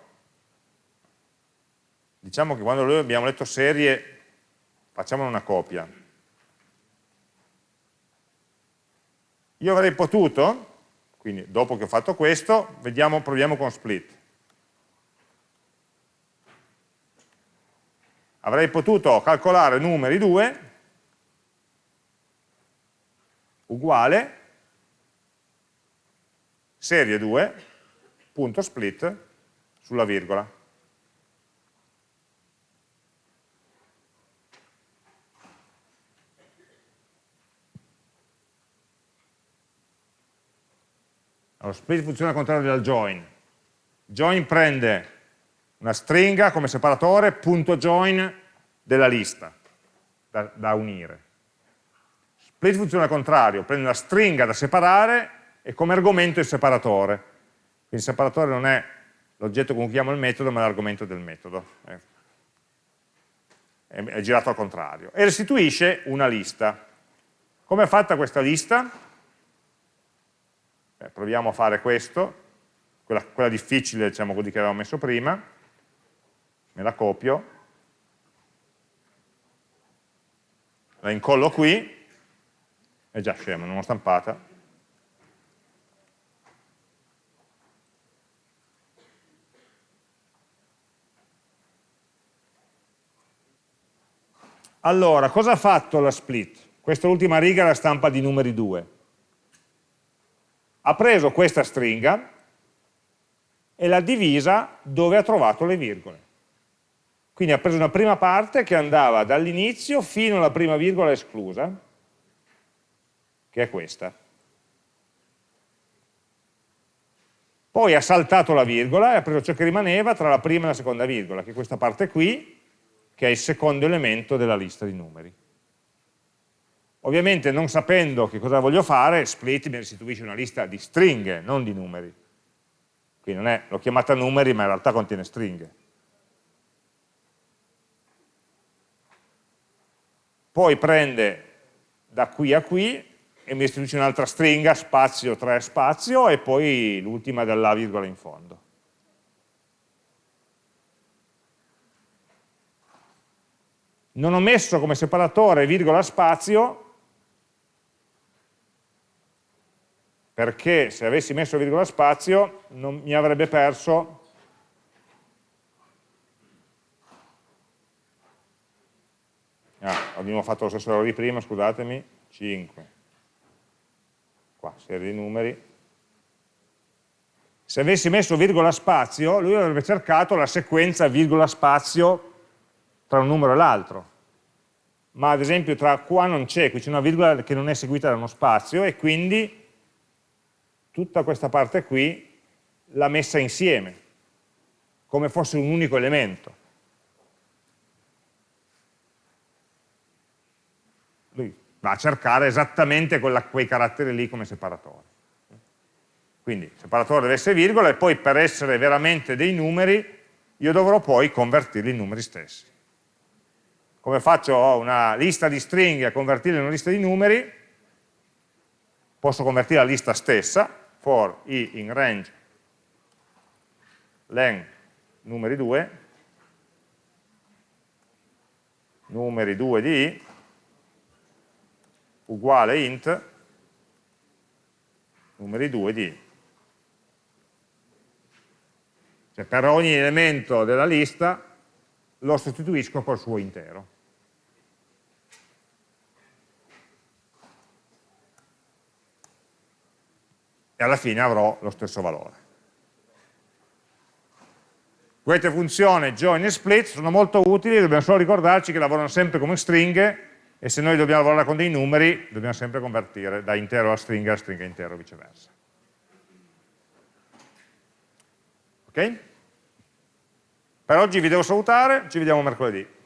diciamo che quando abbiamo letto serie, facciamo una copia, Io avrei potuto, quindi dopo che ho fatto questo, vediamo, proviamo con split. Avrei potuto calcolare numeri 2 uguale serie 2 punto split sulla virgola. Allora, split funziona al contrario del join. Join prende una stringa come separatore, punto join della lista da, da unire. Split funziona al contrario, prende una stringa da separare e come argomento il separatore. Quindi il separatore non è l'oggetto con cui chiamo il metodo, ma l'argomento del metodo. È, è girato al contrario. E restituisce una lista. Come è fatta questa lista? Eh, proviamo a fare questo, quella, quella difficile, diciamo così, che avevamo messo prima, me la copio, la incollo qui, è già scema, non l'ho stampata, Allora, cosa ha fatto la split? Questa ultima riga la stampa di numeri 2 ha preso questa stringa e l'ha divisa dove ha trovato le virgole. Quindi ha preso una prima parte che andava dall'inizio fino alla prima virgola esclusa, che è questa. Poi ha saltato la virgola e ha preso ciò che rimaneva tra la prima e la seconda virgola, che è questa parte qui, che è il secondo elemento della lista di numeri. Ovviamente non sapendo che cosa voglio fare, split mi restituisce una lista di stringhe, non di numeri. Quindi l'ho chiamata numeri, ma in realtà contiene stringhe. Poi prende da qui a qui e mi restituisce un'altra stringa, spazio, 3 spazio, e poi l'ultima della virgola in fondo. Non ho messo come separatore virgola spazio perché se avessi messo virgola spazio non mi avrebbe perso. Ah, abbiamo fatto lo stesso errore di prima, scusatemi. 5 qua, serie di numeri. Se avessi messo virgola spazio lui avrebbe cercato la sequenza virgola spazio tra un numero e l'altro. Ma ad esempio tra qua non c'è, qui c'è una virgola che non è seguita da uno spazio e quindi tutta questa parte qui l'ha messa insieme, come fosse un unico elemento. Lui va a cercare esattamente quella, quei caratteri lì come separatore. Quindi il separatore deve essere virgola e poi per essere veramente dei numeri io dovrò poi convertirli in numeri stessi. Come faccio? Una lista di stringhe a convertirle in una lista di numeri, posso convertire la lista stessa, for i in range len numeri 2 numeri 2 di i uguale int numeri 2 di i. Cioè per ogni elemento della lista lo sostituisco col suo intero. E alla fine avrò lo stesso valore. Queste funzioni join e split sono molto utili, dobbiamo solo ricordarci che lavorano sempre come stringhe e se noi dobbiamo lavorare con dei numeri dobbiamo sempre convertire da intero a stringa a stringa intero viceversa. Ok? Per oggi vi devo salutare, ci vediamo mercoledì.